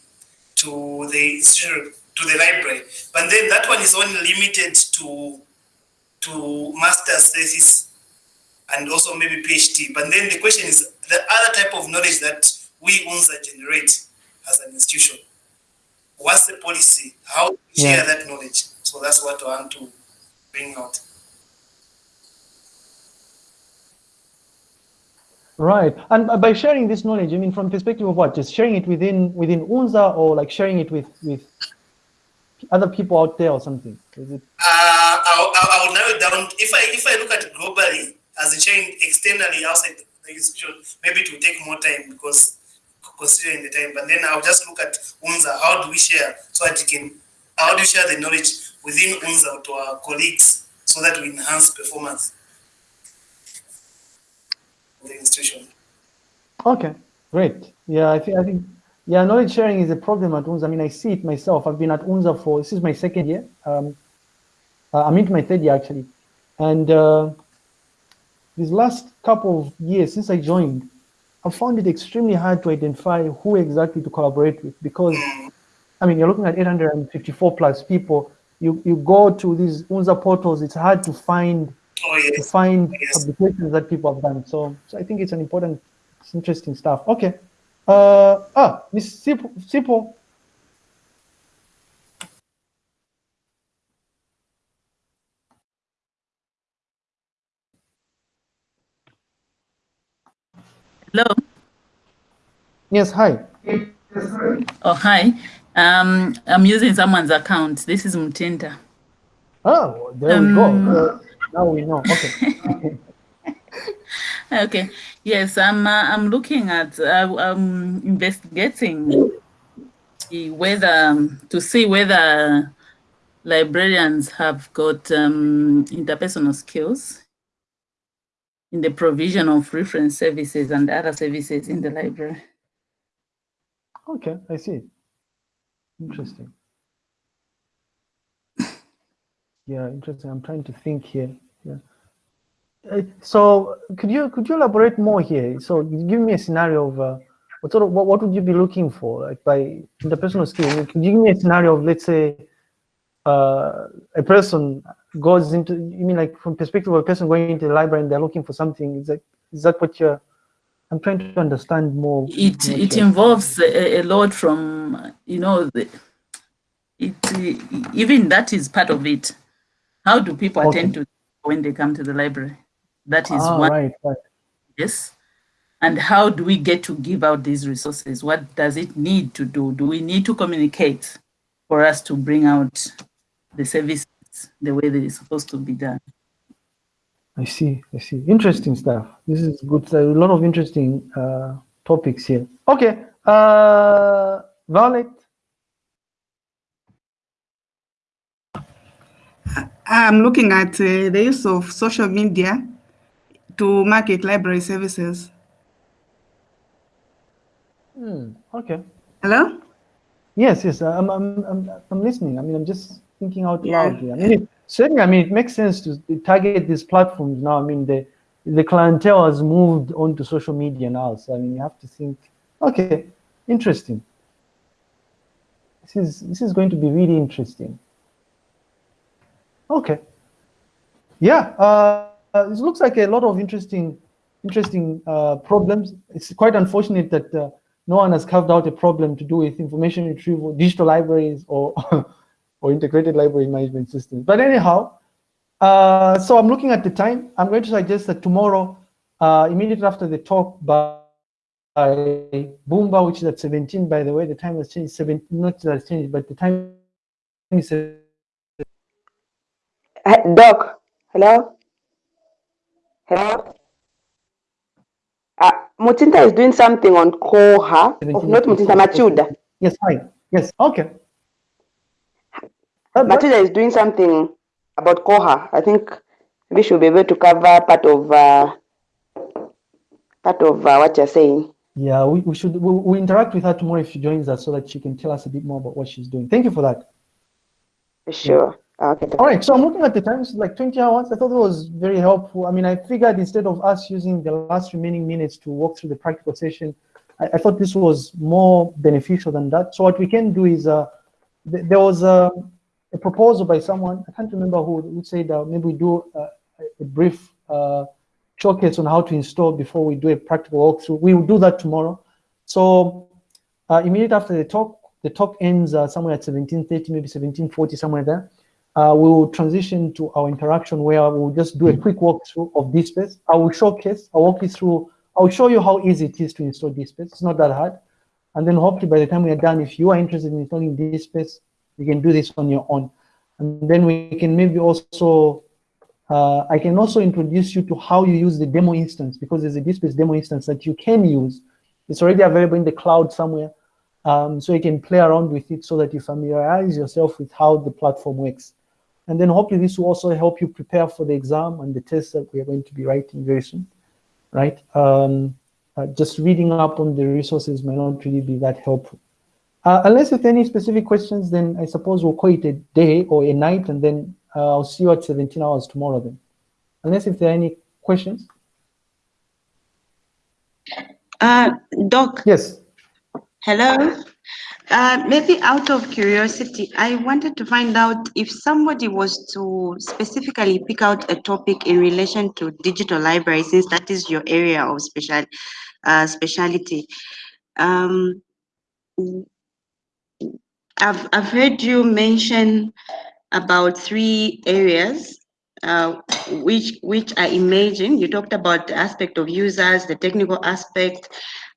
[SPEAKER 13] to the to the library. But then that one is only limited to to master's thesis and also maybe PhD. But then the question is the other type of knowledge that we UNZA generate as an institution. What's the policy? How do we share
[SPEAKER 1] Yeah.
[SPEAKER 13] that knowledge? So that's what I want to bring out.
[SPEAKER 1] Right, and by sharing this knowledge, I mean from perspective of what? Just sharing it within within UNZA, or like sharing it with with other people out there, or something? Is it?
[SPEAKER 13] Uh, I'll, I'll, I'll narrow it down. If I if I look at it globally as a chain externally outside the institution, maybe it will take more time because considering the time. But then I'll just look at UNZA. How do we share so that you can? How do we share the knowledge within UNZA to our colleagues so that we enhance performance of the institution?
[SPEAKER 1] Okay, great. Yeah, I think I think yeah, knowledge sharing is a problem at UNZA. I mean, I see it myself. I've been at UNZA for this is my second year. Um, uh, I'm into my third year actually, and uh, these last couple of years since I joined, I found it extremely hard to identify who exactly to collaborate with because, I mean, you're looking at 854 plus people. You you go to these UNZA portals, it's hard to find
[SPEAKER 13] Oh
[SPEAKER 1] to find
[SPEAKER 13] Yes.
[SPEAKER 1] publications that people have done. So, so I think it's an important, it's interesting stuff. Okay. Uh, ah, Miss Sipo, Sipo.
[SPEAKER 4] Hello.
[SPEAKER 1] Yes, hi.
[SPEAKER 4] Oh, hi. Um, I'm using someone's account. This is Mutinda.
[SPEAKER 1] Oh, there we go. Uh, now we know. Okay.
[SPEAKER 4] Okay. Yes, I'm. Uh, I'm looking at. Uh, I'm investigating the whether um, to see whether librarians have got um, interpersonal skills in the provision of reference services and other services in the library.
[SPEAKER 1] Okay, I see. Interesting. Yeah, interesting. I'm trying to think here. Yeah. Uh, so could you could you elaborate more here? So give me a scenario of uh, what sort of what, what would you be looking for like by interpersonal skills? Could you give me a scenario of let's say uh, a person goes into you mean like from perspective of a person going into the library and they're looking for something? Is that is that what you're I'm trying to understand more.
[SPEAKER 4] It it involves a, a lot from you know the, it even that is part of it. How do people
[SPEAKER 1] Okay.
[SPEAKER 4] attend to when they come to the library? That is
[SPEAKER 1] Ah,
[SPEAKER 4] one.
[SPEAKER 1] right, right.
[SPEAKER 4] Yes. And how do we get to give out these resources? What does it need to do? Do we need to communicate for us to bring out the services the way that it's supposed to be done?
[SPEAKER 1] I see, I see. Interesting stuff. This is good. A lot of interesting uh, topics here. Okay, uh, Violet.
[SPEAKER 12] I'm looking at uh, the use of social media to market library services.
[SPEAKER 1] Hmm, okay.
[SPEAKER 12] Hello?
[SPEAKER 1] Yes, yes, I'm, I'm, I'm, I'm listening. I mean, I'm just thinking out
[SPEAKER 12] Yeah.
[SPEAKER 1] loud here. I mean, it, certainly, I mean, it makes sense to target these platforms now. I mean, the, the clientele has moved onto social media now. So, I mean, you have to think, okay, interesting. This is, this is going to be really interesting. Okay. Yeah, uh, uh, it looks like a lot of interesting, interesting uh, problems. It's quite unfortunate that uh, no one has carved out a problem to do with information retrieval, digital libraries, or or integrated library management systems. But anyhow, uh, so I'm looking at the time. I'm going to suggest that tomorrow, uh, immediately after the talk by, by Boomba, which is at 17, by the way, the time has changed. 17, not that changed, but the time is
[SPEAKER 11] Doc, hello? Hello? Uh, Mutinta is doing something on Koha. Oh, not Mutinta, Machuda.
[SPEAKER 1] Yes, fine. Yes, okay.
[SPEAKER 11] Matilda is doing something about Koha. I think we should be able to cover part of uh, part of uh, what you're saying.
[SPEAKER 1] Yeah, we, we should we'll, we'll interact with her tomorrow if she joins us so that she can tell us a bit more about what she's doing. Thank you for that.
[SPEAKER 11] For Sure. Okay.
[SPEAKER 1] All right, so I'm looking at the time, it's like 20 hours. I thought it was very helpful. I mean, I figured instead of us using the last remaining minutes to walk through the practical session, I, I thought this was more beneficial than that. So what we can do is, uh, th there was a, a proposal by someone, I can't remember who, who said that maybe we do uh, a brief uh, showcase on how to install before we do a practical walkthrough. We will do that tomorrow. So uh, immediately after the talk, the talk ends uh, somewhere at 1730, maybe 1740, somewhere there. Uh, we will transition to our interaction where we'll just do a quick walkthrough of DSpace. I will showcase, I'll walk you through, I'll show you how easy it is to install DSpace. It's not that hard. And then hopefully by the time we are done, if you are interested in installing DSpace, you can do this on your own. And then we can maybe also, uh, I can also introduce you to how you use the demo instance because there's a DSpace demo instance that you can use. It's already available in the cloud somewhere. Um, so you can play around with it so that you familiarize yourself with how the platform works. And then hopefully this will also help you prepare for the exam and the tests that we are going to be writing very soon, right? Um, uh, just reading up on the resources may not really be that helpful. Uh, unless with any specific questions, then I suppose we'll call it a day or a night, and then uh, I'll see you at 17 hours tomorrow then. Unless if there are any questions.
[SPEAKER 2] Uh, Doc.
[SPEAKER 1] Yes.
[SPEAKER 2] Hello. Uh, maybe out of curiosity, I wanted to find out if somebody was to specifically pick out a topic in relation to digital library, since that is your area of special uh, speciality. Um, I've I've heard you mention about three areas, uh, which which I imagine you talked about the aspect of users, the technical aspect,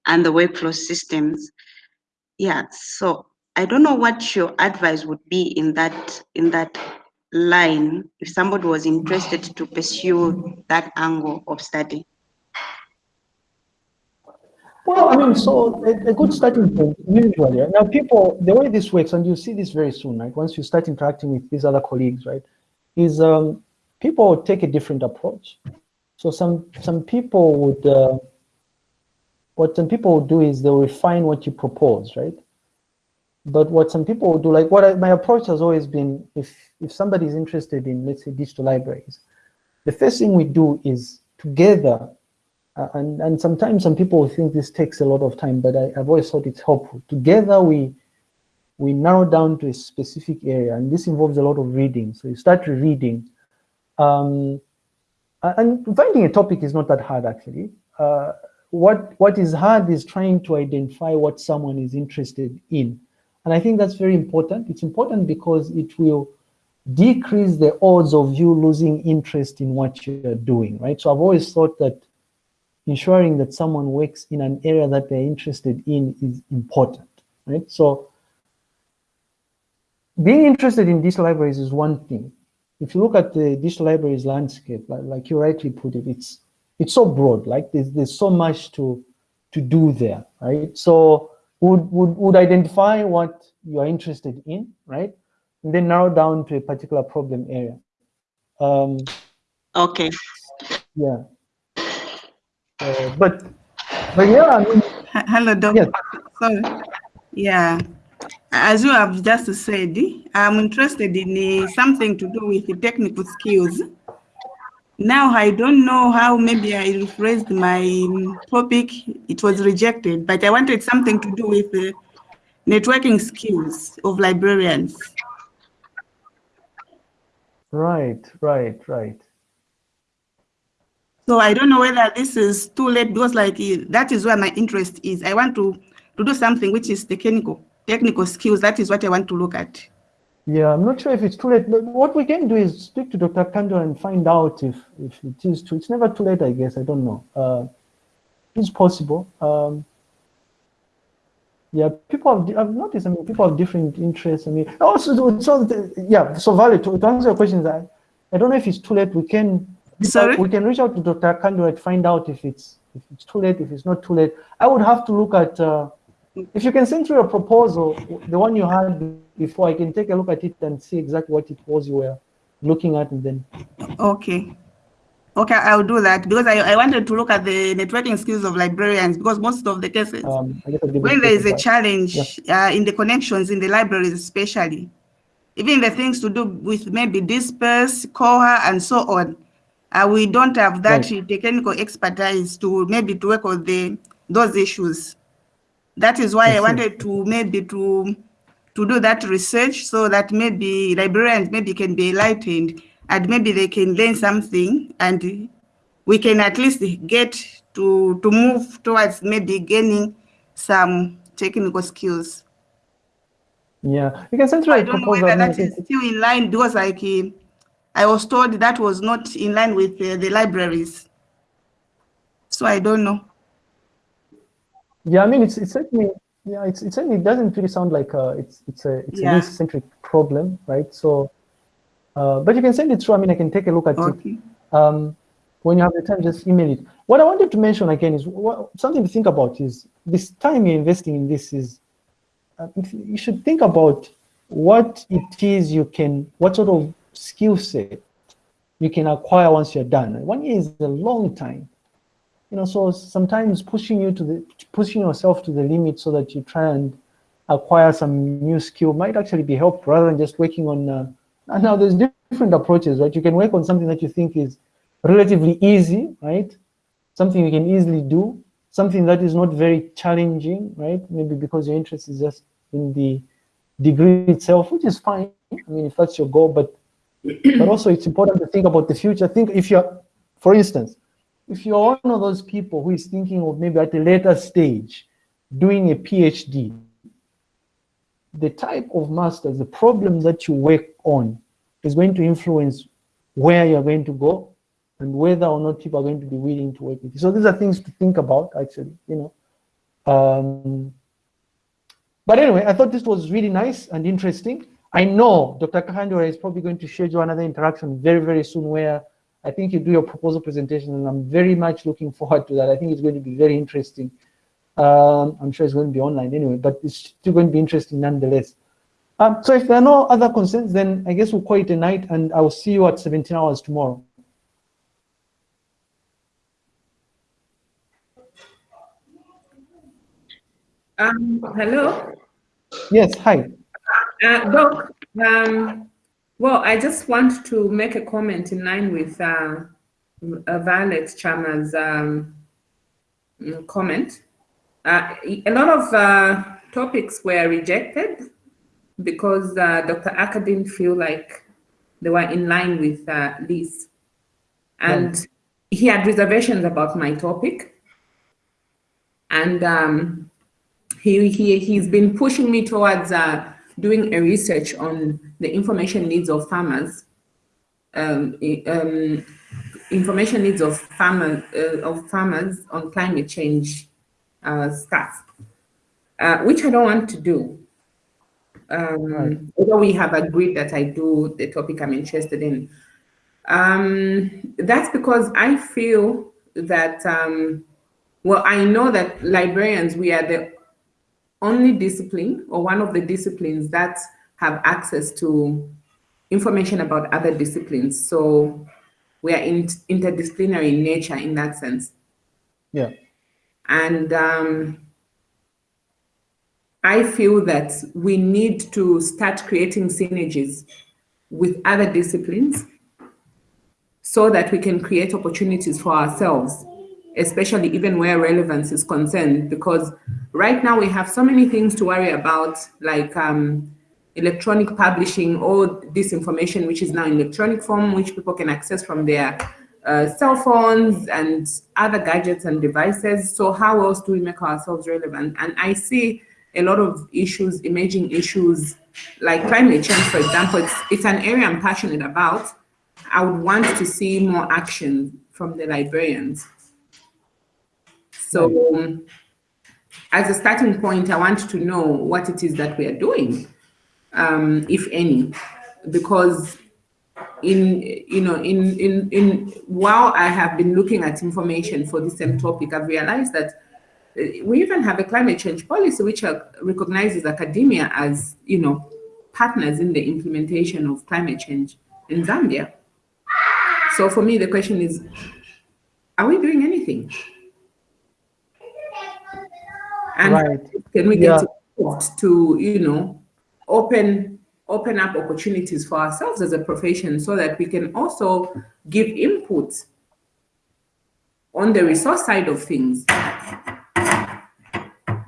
[SPEAKER 2] and the workflow systems. Yeah, so I don't know what your advice would be in that in that line if somebody was interested to pursue that angle of study.
[SPEAKER 1] Well, I mean, so a, a good starting point usually. Now, people, the way this works, and you see this very soon, right? Once you start interacting with these other colleagues, right? Is um, people take a different approach. So some some people would, uh, what some people would do is they'll refine what you propose, right? But what some people will do, like what I, my approach has always been, if if somebody is interested in, let's say, digital libraries, the first thing we do is together uh, and, and sometimes some people think this takes a lot of time, but I, have always thought it's helpful. Together we we narrow down to a specific area, and this involves a lot of reading. So you start reading. Um, and finding a topic is not that hard, actually. Uh, what what is hard is trying to identify what someone is interested in. And I think that's very important. It's important because it will decrease the odds of you losing interest in what you're doing, right? So I've always thought that ensuring that someone works in an area that they're interested in is important, right? So being interested in digital libraries is one thing. If you look at the digital libraries landscape, like, like you rightly put it, it's it's so broad, like there's, there's so much to to do there, right? So would, would, would identify what you're interested in, right? And then narrow down to a particular problem area. Um,
[SPEAKER 2] okay.
[SPEAKER 1] Yeah. Uh, but but yeah, I mean,
[SPEAKER 12] Hello, Doc.
[SPEAKER 1] Yes.
[SPEAKER 12] Sorry. Yeah. As you have just said, I'm interested in uh, something to do with the technical skills. Now, I don't know how maybe I rephrased my um, topic. It was rejected, but I wanted something to do with the networking skills of librarians.
[SPEAKER 1] Right, right, right.
[SPEAKER 12] So I don't know whether this is too late because like that is where my interest is. I want to, to do something which is technical, technical skills. That is what I want to look at.
[SPEAKER 1] Yeah, I'm not sure if it's too late. But what we can do is speak to Dr. Kando and find out if, if it is too. It's never too late, I guess. I don't know. Uh, it's possible. Um, yeah, people have, I've noticed, I mean, people have different interests. I mean, also, so, yeah, so Valerie, to, to answer your question, I, I don't know if it's too late. We can,
[SPEAKER 12] Sorry?
[SPEAKER 1] we can reach out to Dr. Kando and find out if it's, if it's too late, if it's not too late. I would have to look at, uh, if you can send through a proposal, the one you had before, I can take a look at it and see exactly what it was you were looking at and then.
[SPEAKER 12] Okay. Okay, I'll do that because I, I wanted to look at the networking skills of librarians because most of the cases,
[SPEAKER 1] Um, I guess I'll give
[SPEAKER 12] when there is a challenge uh, in the connections in the libraries especially, even the things to do with maybe DSpace, Koha, and so on, uh, we don't have that technical expertise to maybe to work on the those issues. That is why
[SPEAKER 1] I
[SPEAKER 12] I wanted to maybe to to do that research so that maybe librarians maybe can be enlightened and maybe they can learn something and we can at least get to to move towards maybe gaining some technical skills.
[SPEAKER 1] Yeah, you can send through
[SPEAKER 12] I don't know whether that is still in line because like I was told that was not in line with uh, the libraries. So I don't know.
[SPEAKER 1] Yeah, I mean, it's it's certainly yeah, it's it's certainly it doesn't really sound like uh it's it's a it's
[SPEAKER 12] Yeah.
[SPEAKER 1] a centric problem, right? So, uh, but you can send it through. I mean, I can take a look at
[SPEAKER 12] Okay.
[SPEAKER 1] it. Um, when you have the time, just email it. What I wanted to mention again is what, something to think about is this time you're investing in this is uh, you should think about what it is you can, what sort of skill set you can acquire once you're done. One year is a long time you know, so sometimes pushing you to the pushing yourself to the limit so that you try and acquire some new skill might actually be helpful rather than just working on. Uh, now there's different approaches, right? You can work on something that you think is relatively easy, right? Something you can easily do, something that is not very challenging, right? Maybe because your interest is just in the degree itself, which is fine. I mean, if that's your goal, but but also it's important to think about the future. Think if you're, for instance, if you're one of those people who is thinking of maybe at a later stage doing a PhD, the type of masters, the problem that you work on is going to influence where you're going to go and whether or not people are going to be willing to work with you. So these are things to think about, actually, you know. Um, but anyway, I thought this was really nice and interesting. I know Dr. Kahandura is probably going to schedule another interaction very, very soon where I think you do your proposal presentation, and I'm very much looking forward to that. I think it's going to be very interesting. Um, I'm sure it's going to be online anyway, but it's still going to be interesting nonetheless. Um, so if there are no other concerns, then I guess we'll call it a night, and I will see you at 17 hours tomorrow.
[SPEAKER 9] Um, hello.
[SPEAKER 1] Yes, hi.
[SPEAKER 9] Uh, Doc, um, well, I just want to make a comment in line with uh, uh, Violet Chama's um, mm, comment. Uh, a lot of uh, topics were rejected because uh, Dr. Aka didn't feel like they were in line with uh, LIS. And he had reservations about my topic. And um, he, he, he's been pushing me towards uh, doing a research on the information needs of farmers, um, um, information needs of farmers, uh, of farmers on climate change uh, stuff, uh, which I don't want to do. Um, although we have agreed that I do the topic I'm interested in. Um, that's because I feel that, um, well, I know that librarians, we are the only discipline or one of the disciplines that have access to information about other disciplines. So we are in, interdisciplinary in nature in that sense.
[SPEAKER 1] Yeah.
[SPEAKER 9] And um, I feel that we need to start creating synergies with other disciplines so that we can create opportunities for ourselves, especially even where relevance is concerned, because right now we have so many things to worry about, like um, electronic publishing, all this information which is now in electronic form, which people can access from their uh, cell phones and other gadgets and devices. So how else do we make ourselves relevant? And I see a lot of issues, emerging issues like climate change, for example, it's, it's an area I'm passionate about. I would want to see more action from the librarians. So um, as a starting point, I want to know what it is that we are doing, um, if any, because in you know in in in while I have been looking at information for the same topic, I've realized that uh, we even have a climate change policy which recognizes academia as you know partners in the implementation of climate change in Zambia. So for me, the question is, are we doing anything? And
[SPEAKER 1] Right.
[SPEAKER 9] can we get involved to, you know, open open up opportunities for ourselves as a profession so that we can also give input on the resource side of things.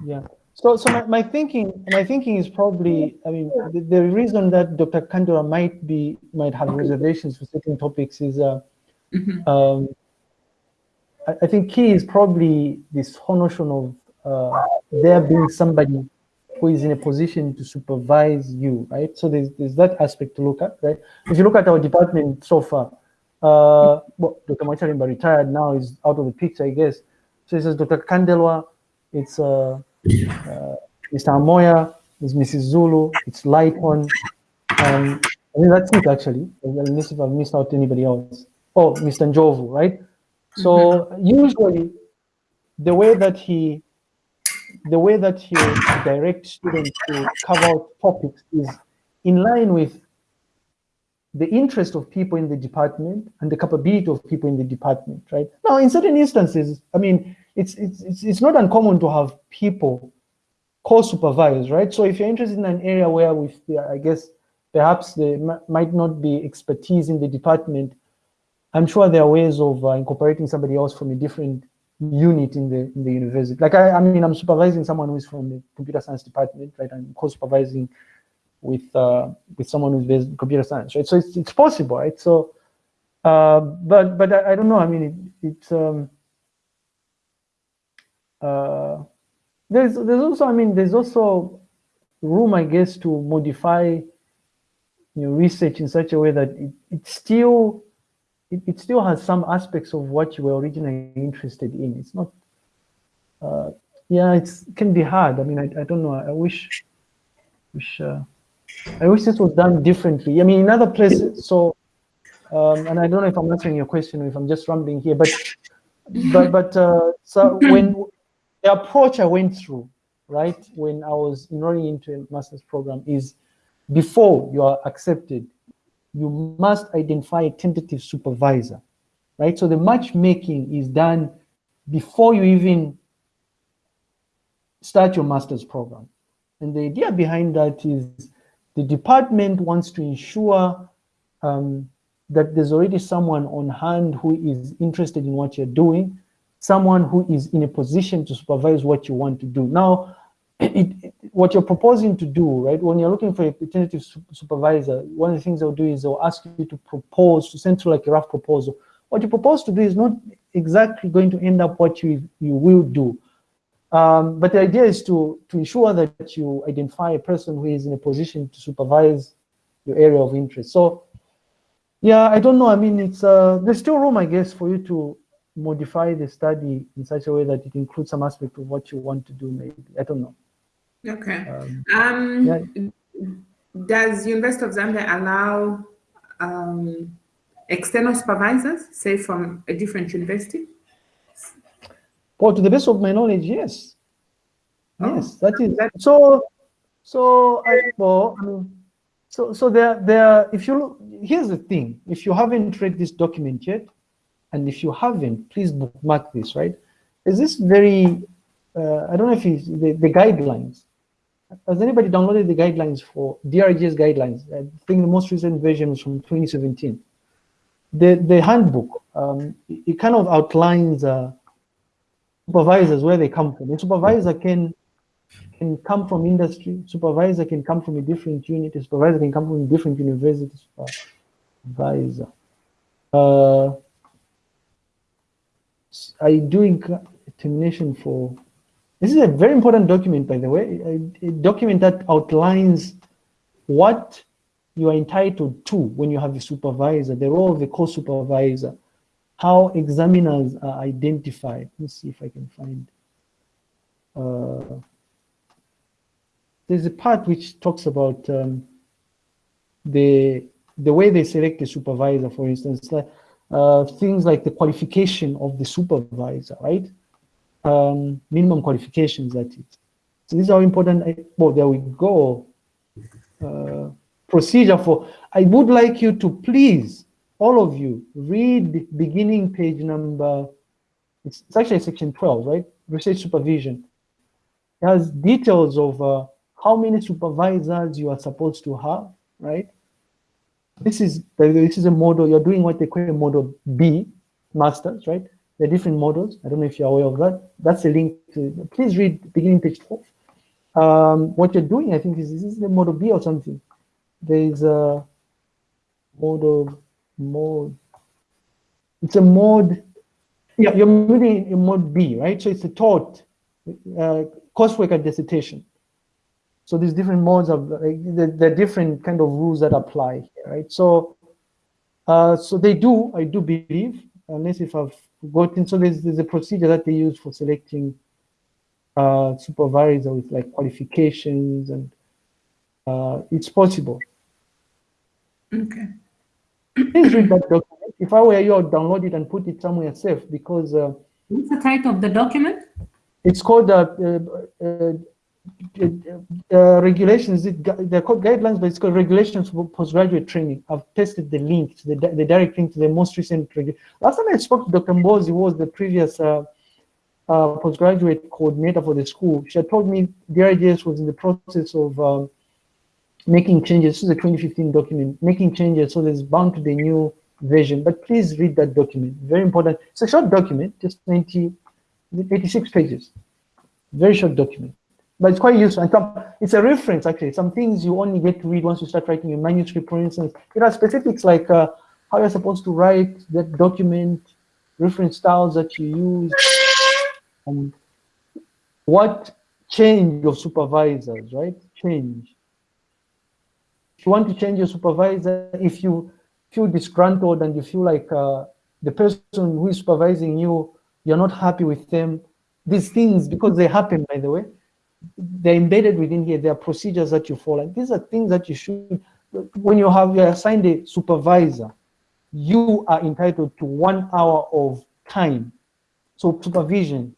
[SPEAKER 1] Yeah. So, so my, my thinking, my thinking is probably, I mean, the, the reason that Dr. Kandura might be, might have reservations for certain topics is, uh, um, I, I think key is probably this whole notion of uh, there being somebody who is in a position to supervise you, right? So there's, there's that aspect to look at, right? If you look at our department so far, uh, well, Dr. Macharimba retired now is out of the picture, I guess. So it says Dr. Kandelwa, it's uh, uh, Mr. Amoya, it's Mrs. Zulu, it's Lighton. Um, I mean, that's it actually. Unless if I've missed out anybody else. Oh, Mr. Njovu, right? So usually the way that he the way that you direct students to cover out topics is in line with the interest of people in the department and the capability of people in the department, right? Now, in certain instances, I mean, it's it's it's, it's not uncommon to have people co-supervise, right? So if you're interested in an area where with, I guess, perhaps there might not be expertise in the department, I'm sure there are ways of uh, incorporating somebody else from a different unit in the in the university. Like I, I mean, I'm supervising someone who is from the computer science department, right? I'm co-supervising with uh, with someone who's based in computer science, right? So it's it's possible, right? So, uh, but but I, I don't know. I mean, it, it's um, uh, there's there's also I mean there's also room, I guess, to modify you know research in such a way that it, it still it, it still has some aspects of what you were originally interested in. It's not, uh, yeah, it's, it can be hard. I mean, I, I don't know. I wish, wish, uh, I wish this was done differently. I mean, in other places, so, um, and I don't know if I'm answering your question or if I'm just rambling here, but, but, but, uh, so when the approach I went through, right, when I was enrolling into a master's program is before you are accepted, you must identify a tentative supervisor, right? So the matchmaking is done before you even start your master's program. And the idea behind that is the department wants to ensure um, that there's already someone on hand who is interested in what you're doing, someone who is in a position to supervise what you want to do. Now, it, it, what you're proposing to do, right, when you're looking for a tentative su- supervisor, one of the things they'll do is they'll ask you to propose, to send through like a rough proposal. What you propose to do is not exactly going to end up what you, you will do. Um, but the idea is to, to ensure that you identify a person who is in a position to supervise your area of interest. So, yeah, I don't know. I mean, it's uh, there's still room, I guess, for you to modify the study in such a way that it includes some aspect of what you want to do. Maybe I don't know.
[SPEAKER 9] Okay.
[SPEAKER 1] Um,
[SPEAKER 9] Um,
[SPEAKER 1] yeah.
[SPEAKER 9] does University of Zambia allow um, external supervisors, say from a different university?
[SPEAKER 1] Well, to the best of my knowledge, yes.
[SPEAKER 9] Oh.
[SPEAKER 1] Yes, that is so. So I well, I mean, so so there there. If you look, here's the thing: if you haven't read this document yet, and if you haven't, please bookmark this. Right? Is this very? Uh, I don't know if it's the, the guidelines. Has anybody downloaded the guidelines for DRGS guidelines? I think the most recent version is from 2017. The, the handbook, um, it, kind of outlines uh, supervisors, where they come from. A supervisor can can come from industry, supervisor can come from a different unit, a supervisor can come from a different university, supervisor. Uh, I doing termination for, this is a very important document, by the way, a, a document that outlines what you are entitled to when you have a supervisor, the role of the co-supervisor, how examiners are identified. Let's see if I can find. Uh, there's a part which talks about um, the the way they select a supervisor, for instance, uh, things like the qualification of the supervisor, right? Um, minimum qualifications, that is. So these are important. Well, there we go. Uh, procedure for, I would like you to please, all of you, read beginning page number, it's, it's actually section 12, right? Research supervision. It has details of uh, how many supervisors you are supposed to have, right? This is this is a model. You're doing what they call a model B, masters, right? Are different models. I don't know if you're aware of that. That's a link to. Please read beginning page four. Um, what you're doing, I think, is this is the model B or something. There is a model mode. It's a mode. Yeah, you're moving in mode B, right? So it's a taught uh, coursework and dissertation. So these different modes of like, the, the different kind of rules that apply here, right? So, uh, so they do, I do believe, unless if I've forgotten. So there's, there's a procedure that they use for selecting uh, supervisor with like qualifications and uh, it's possible.
[SPEAKER 9] Okay.
[SPEAKER 1] Please read that document. If I were you, I'd download it and put it somewhere safe because. Uh,
[SPEAKER 9] What's the title of the document?
[SPEAKER 1] It's called uh, regulations, they're called guidelines, but it's called regulations for postgraduate training. I've tested the link, to the, the direct link to the most recent. Last time I spoke to Dr. Mbozi who was the previous uh, uh, postgraduate coordinator for the school. She had told me DRGS was in the process of um, making changes. This is a 2015 document, making changes. So there's bound to a new version, but please read that document. Very important. It's a short document, just 90, 86 pages. Very short document but it's quite useful. And some, it's a reference, actually. Some things you only get to read once you start writing a manuscript, for instance. There are specifics like uh, how you're supposed to write that document, reference styles that you use, and what change your supervisors, right? Change. If you want to change your supervisor, if you feel disgruntled and you feel like uh, the person who is supervising you, you're not happy with them, these things, because they happen, by the way, they're embedded within here. There are procedures that you follow. And These are things that you should, when you have you're assigned a supervisor, you are entitled to one hour of time. So supervision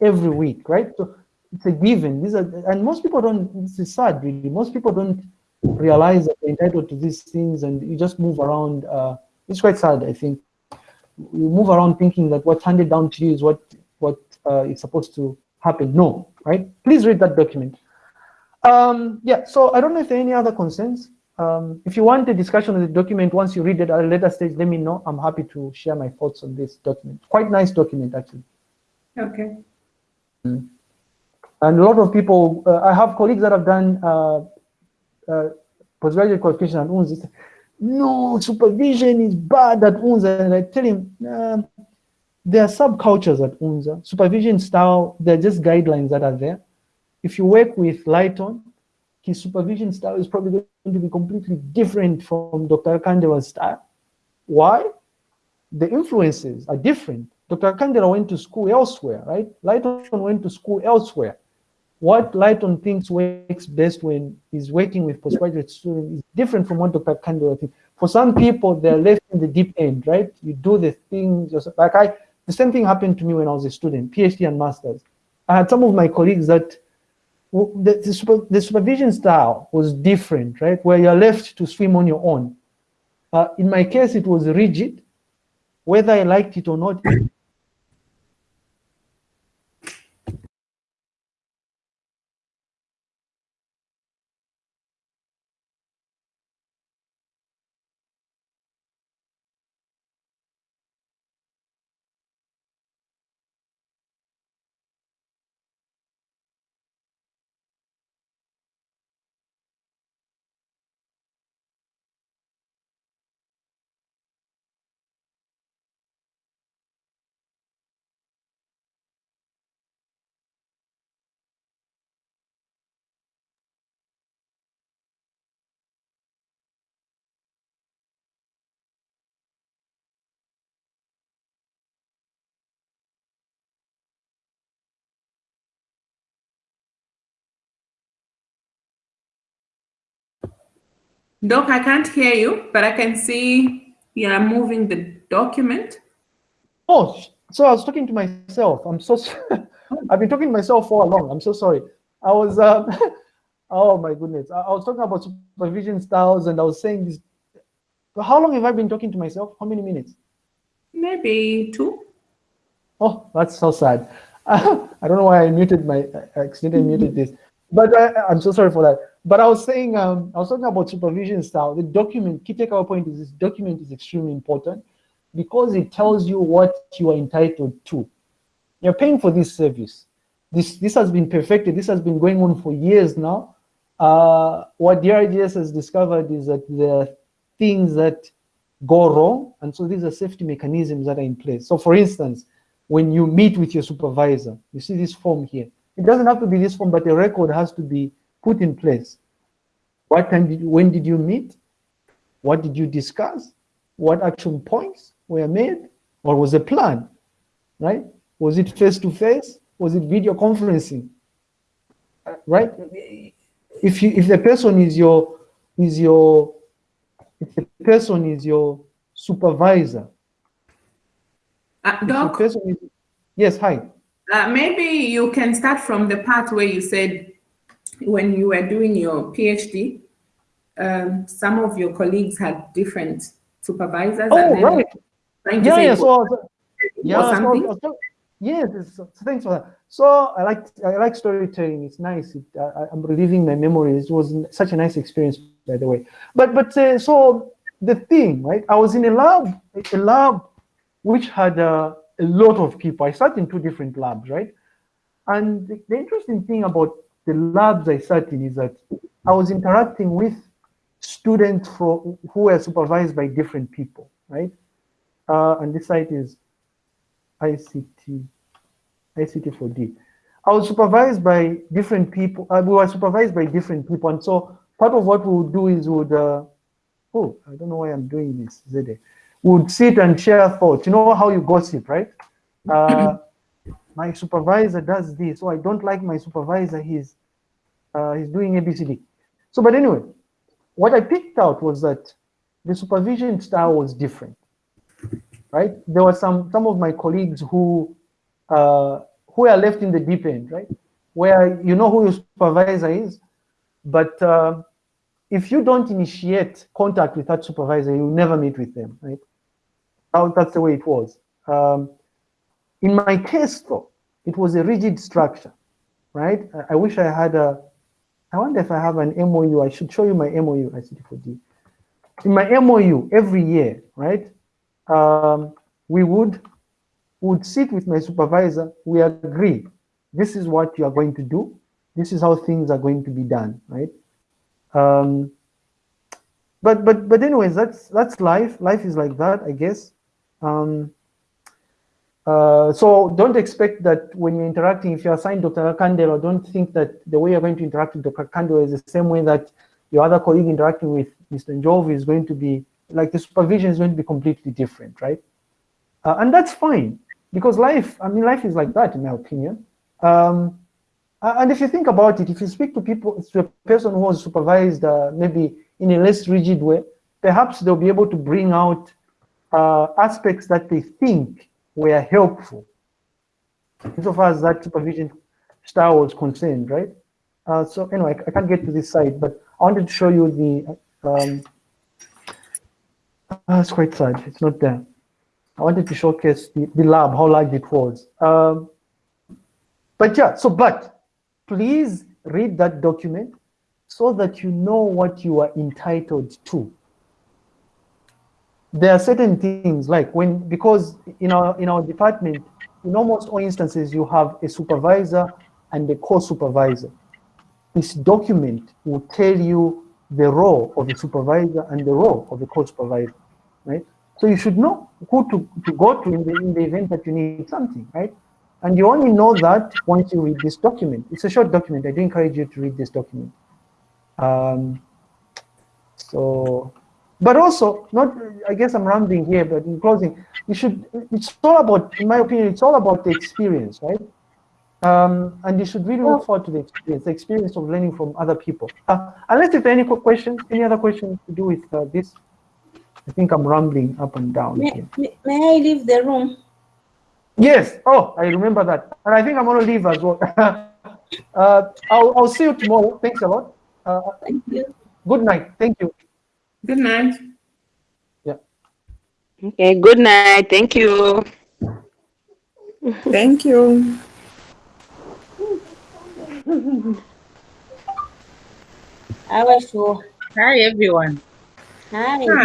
[SPEAKER 1] every week, right? So it's a given. These are, and most people don't, this is sad really. Most people don't realize that they're entitled to these things and you just move around. Uh, it's quite sad, I think. You move around thinking that what's handed down to you is what, what uh, is supposed to happen. No, right? Please read that document. Um, yeah, so I don't know if there are any other concerns. Um, if you want a discussion of the document, once you read it at a later stage, let me know. I'm happy to share my thoughts on this document. Quite nice document, actually.
[SPEAKER 9] Okay.
[SPEAKER 1] Mm. And a lot of people, uh, I have colleagues that have done uh, uh, postgraduate qualification at UNZA. No, supervision is bad at UNZA. And I tell him, there are subcultures at UNZA. Supervision style, they're just guidelines that are there. If you work with Lighton, his supervision style is probably going to be completely different from Dr. Kandela's style. Why? The influences are different. Dr. Kandela went to school elsewhere, right? Lighton went to school elsewhere. What Lighton thinks works best when he's working with postgraduate students is different from what Dr. Kandela thinks. For some people, they're left in the deep end, right? You do the things, like I, the same thing happened to me when I was a student, PhD and master's. I had some of my colleagues that the, the, super, the supervision style was different, right? Where you're left to swim on your own. Uh, in my case, it was rigid. Whether I liked it or not,
[SPEAKER 9] Doc, I can't hear you, but I can see you are moving the document.
[SPEAKER 1] Oh, so I was talking to myself. I'm so sorry. I've been talking to myself for a long. I'm so sorry. I was, um, oh my goodness. I, I was talking about supervision styles and I was saying this. How long have I been talking to myself? How many minutes?
[SPEAKER 9] Maybe two.
[SPEAKER 1] Oh, that's so sad. I don't know why I muted my, I accidentally muted this, but I, I'm so sorry for that. But I was saying, um, I was talking about supervision style. The document, key takeaway point is this document is extremely important because it tells you what you are entitled to. You're paying for this service. This, this has been perfected. This has been going on for years now. Uh, what DRGS has discovered is that there are things that go wrong. And so these are safety mechanisms that are in place. So for instance, when you meet with your supervisor, you see this form here. It doesn't have to be this form, but a record has to be put in place. What time did you, when did you meet? What did you discuss? What action points were made? Or was a plan, right? Was it face to face? Was it video conferencing? Right? If you if the person is your is your if the person is your supervisor.
[SPEAKER 9] Uh, Doc,
[SPEAKER 1] is, yes, hi.
[SPEAKER 9] Uh, maybe you can start from the part where you said when you were doing your PhD, um, some of your colleagues had different supervisors.
[SPEAKER 1] Oh, right. Yeah, yeah, so, yeah,
[SPEAKER 9] so,
[SPEAKER 1] so, yes, so, thanks for that. So I like I like storytelling. It's nice. It, I, am reliving my memories. It was such a nice experience, by the way. But but uh, so the thing, right? I was in a lab, a lab which had uh, a lot of people. I sat in two different labs, right? And the, the interesting thing about the labs I sat in is that I was interacting with students from, who were supervised by different people, right? Uh, and this site is ICT, ICT4D. I was supervised by different people. Uh, we were supervised by different people. And so part of what we would do is we would, uh, oh, I don't know why I'm doing this, Zede. Would sit and share thoughts. You know how you gossip, right? Uh, my supervisor does this, so I don't like my supervisor, he's, uh, he's doing ABCD. So, but anyway, what I picked out was that the supervision style was different, right? There were some, some of my colleagues who, uh, who are left in the deep end, right? Where you know who your supervisor is, but uh, if you don't initiate contact with that supervisor, you'll never meet with them, right? That's the way it was. Um, in my case, though, it was a rigid structure, right? I, I wish I had a, I wonder if I have an MOU. I should show you my MOU, ICT4D. In my MOU, every year, right, um, we would, would sit with my supervisor, we agree, this is what you are going to do, this is how things are going to be done, right? Um, but but but anyways, that's that's life. Life is like that, I guess. Um, uh, so don't expect that when you're interacting, if you assign Dr. Kandelo, don't think that the way you're going to interact with Dr. Kandelo is the same way that your other colleague interacting with Mr. Njovu is going to be, like the supervision is going to be completely different, right? Uh, and that's fine, because life, I mean, life is like that, in my opinion. Um, and if you think about it, if you speak to people, to a person who was supervised uh, maybe in a less rigid way, perhaps they'll be able to bring out uh, aspects that they think were helpful insofar as that supervision style was concerned, right? Uh, so anyway, I, can't get to this side, but I wanted to show you the, um, uh, it's quite sad, it's not there. I wanted to showcase the, the lab, how large it was. Um, but yeah, so, but please read that document so that you know what you are entitled to there are certain things like when because in our in our department in almost all instances you have a supervisor and a co-supervisor. This document will tell you the role of the supervisor and the role of the co-supervisor right? So you should know who to, to go to in the, in the event that you need something right? And you only know that once you read this document. It's a short document. I do encourage you to read this document. Um, so but also, not I guess I'm rambling here, but in closing, you should. It's all about, in my opinion, it's all about the experience, right? Um, and you should really look forward to the experience, the experience of learning from other people. Uh, unless if there are any questions, any other questions to do with uh, this? I think I'm rambling up and down
[SPEAKER 10] May, may may I leave the room?
[SPEAKER 1] Yes. Oh, I remember that. And I think I'm going to leave as well. uh, I'll, I'll see you tomorrow. Thanks a lot. Uh,
[SPEAKER 10] Thank you.
[SPEAKER 1] good night. Thank you.
[SPEAKER 9] Good night. Yeah.
[SPEAKER 11] Okay, good night. Thank you.
[SPEAKER 9] Thank you.
[SPEAKER 10] I was sure.
[SPEAKER 3] Hi, everyone.
[SPEAKER 10] Hi.
[SPEAKER 9] Hi.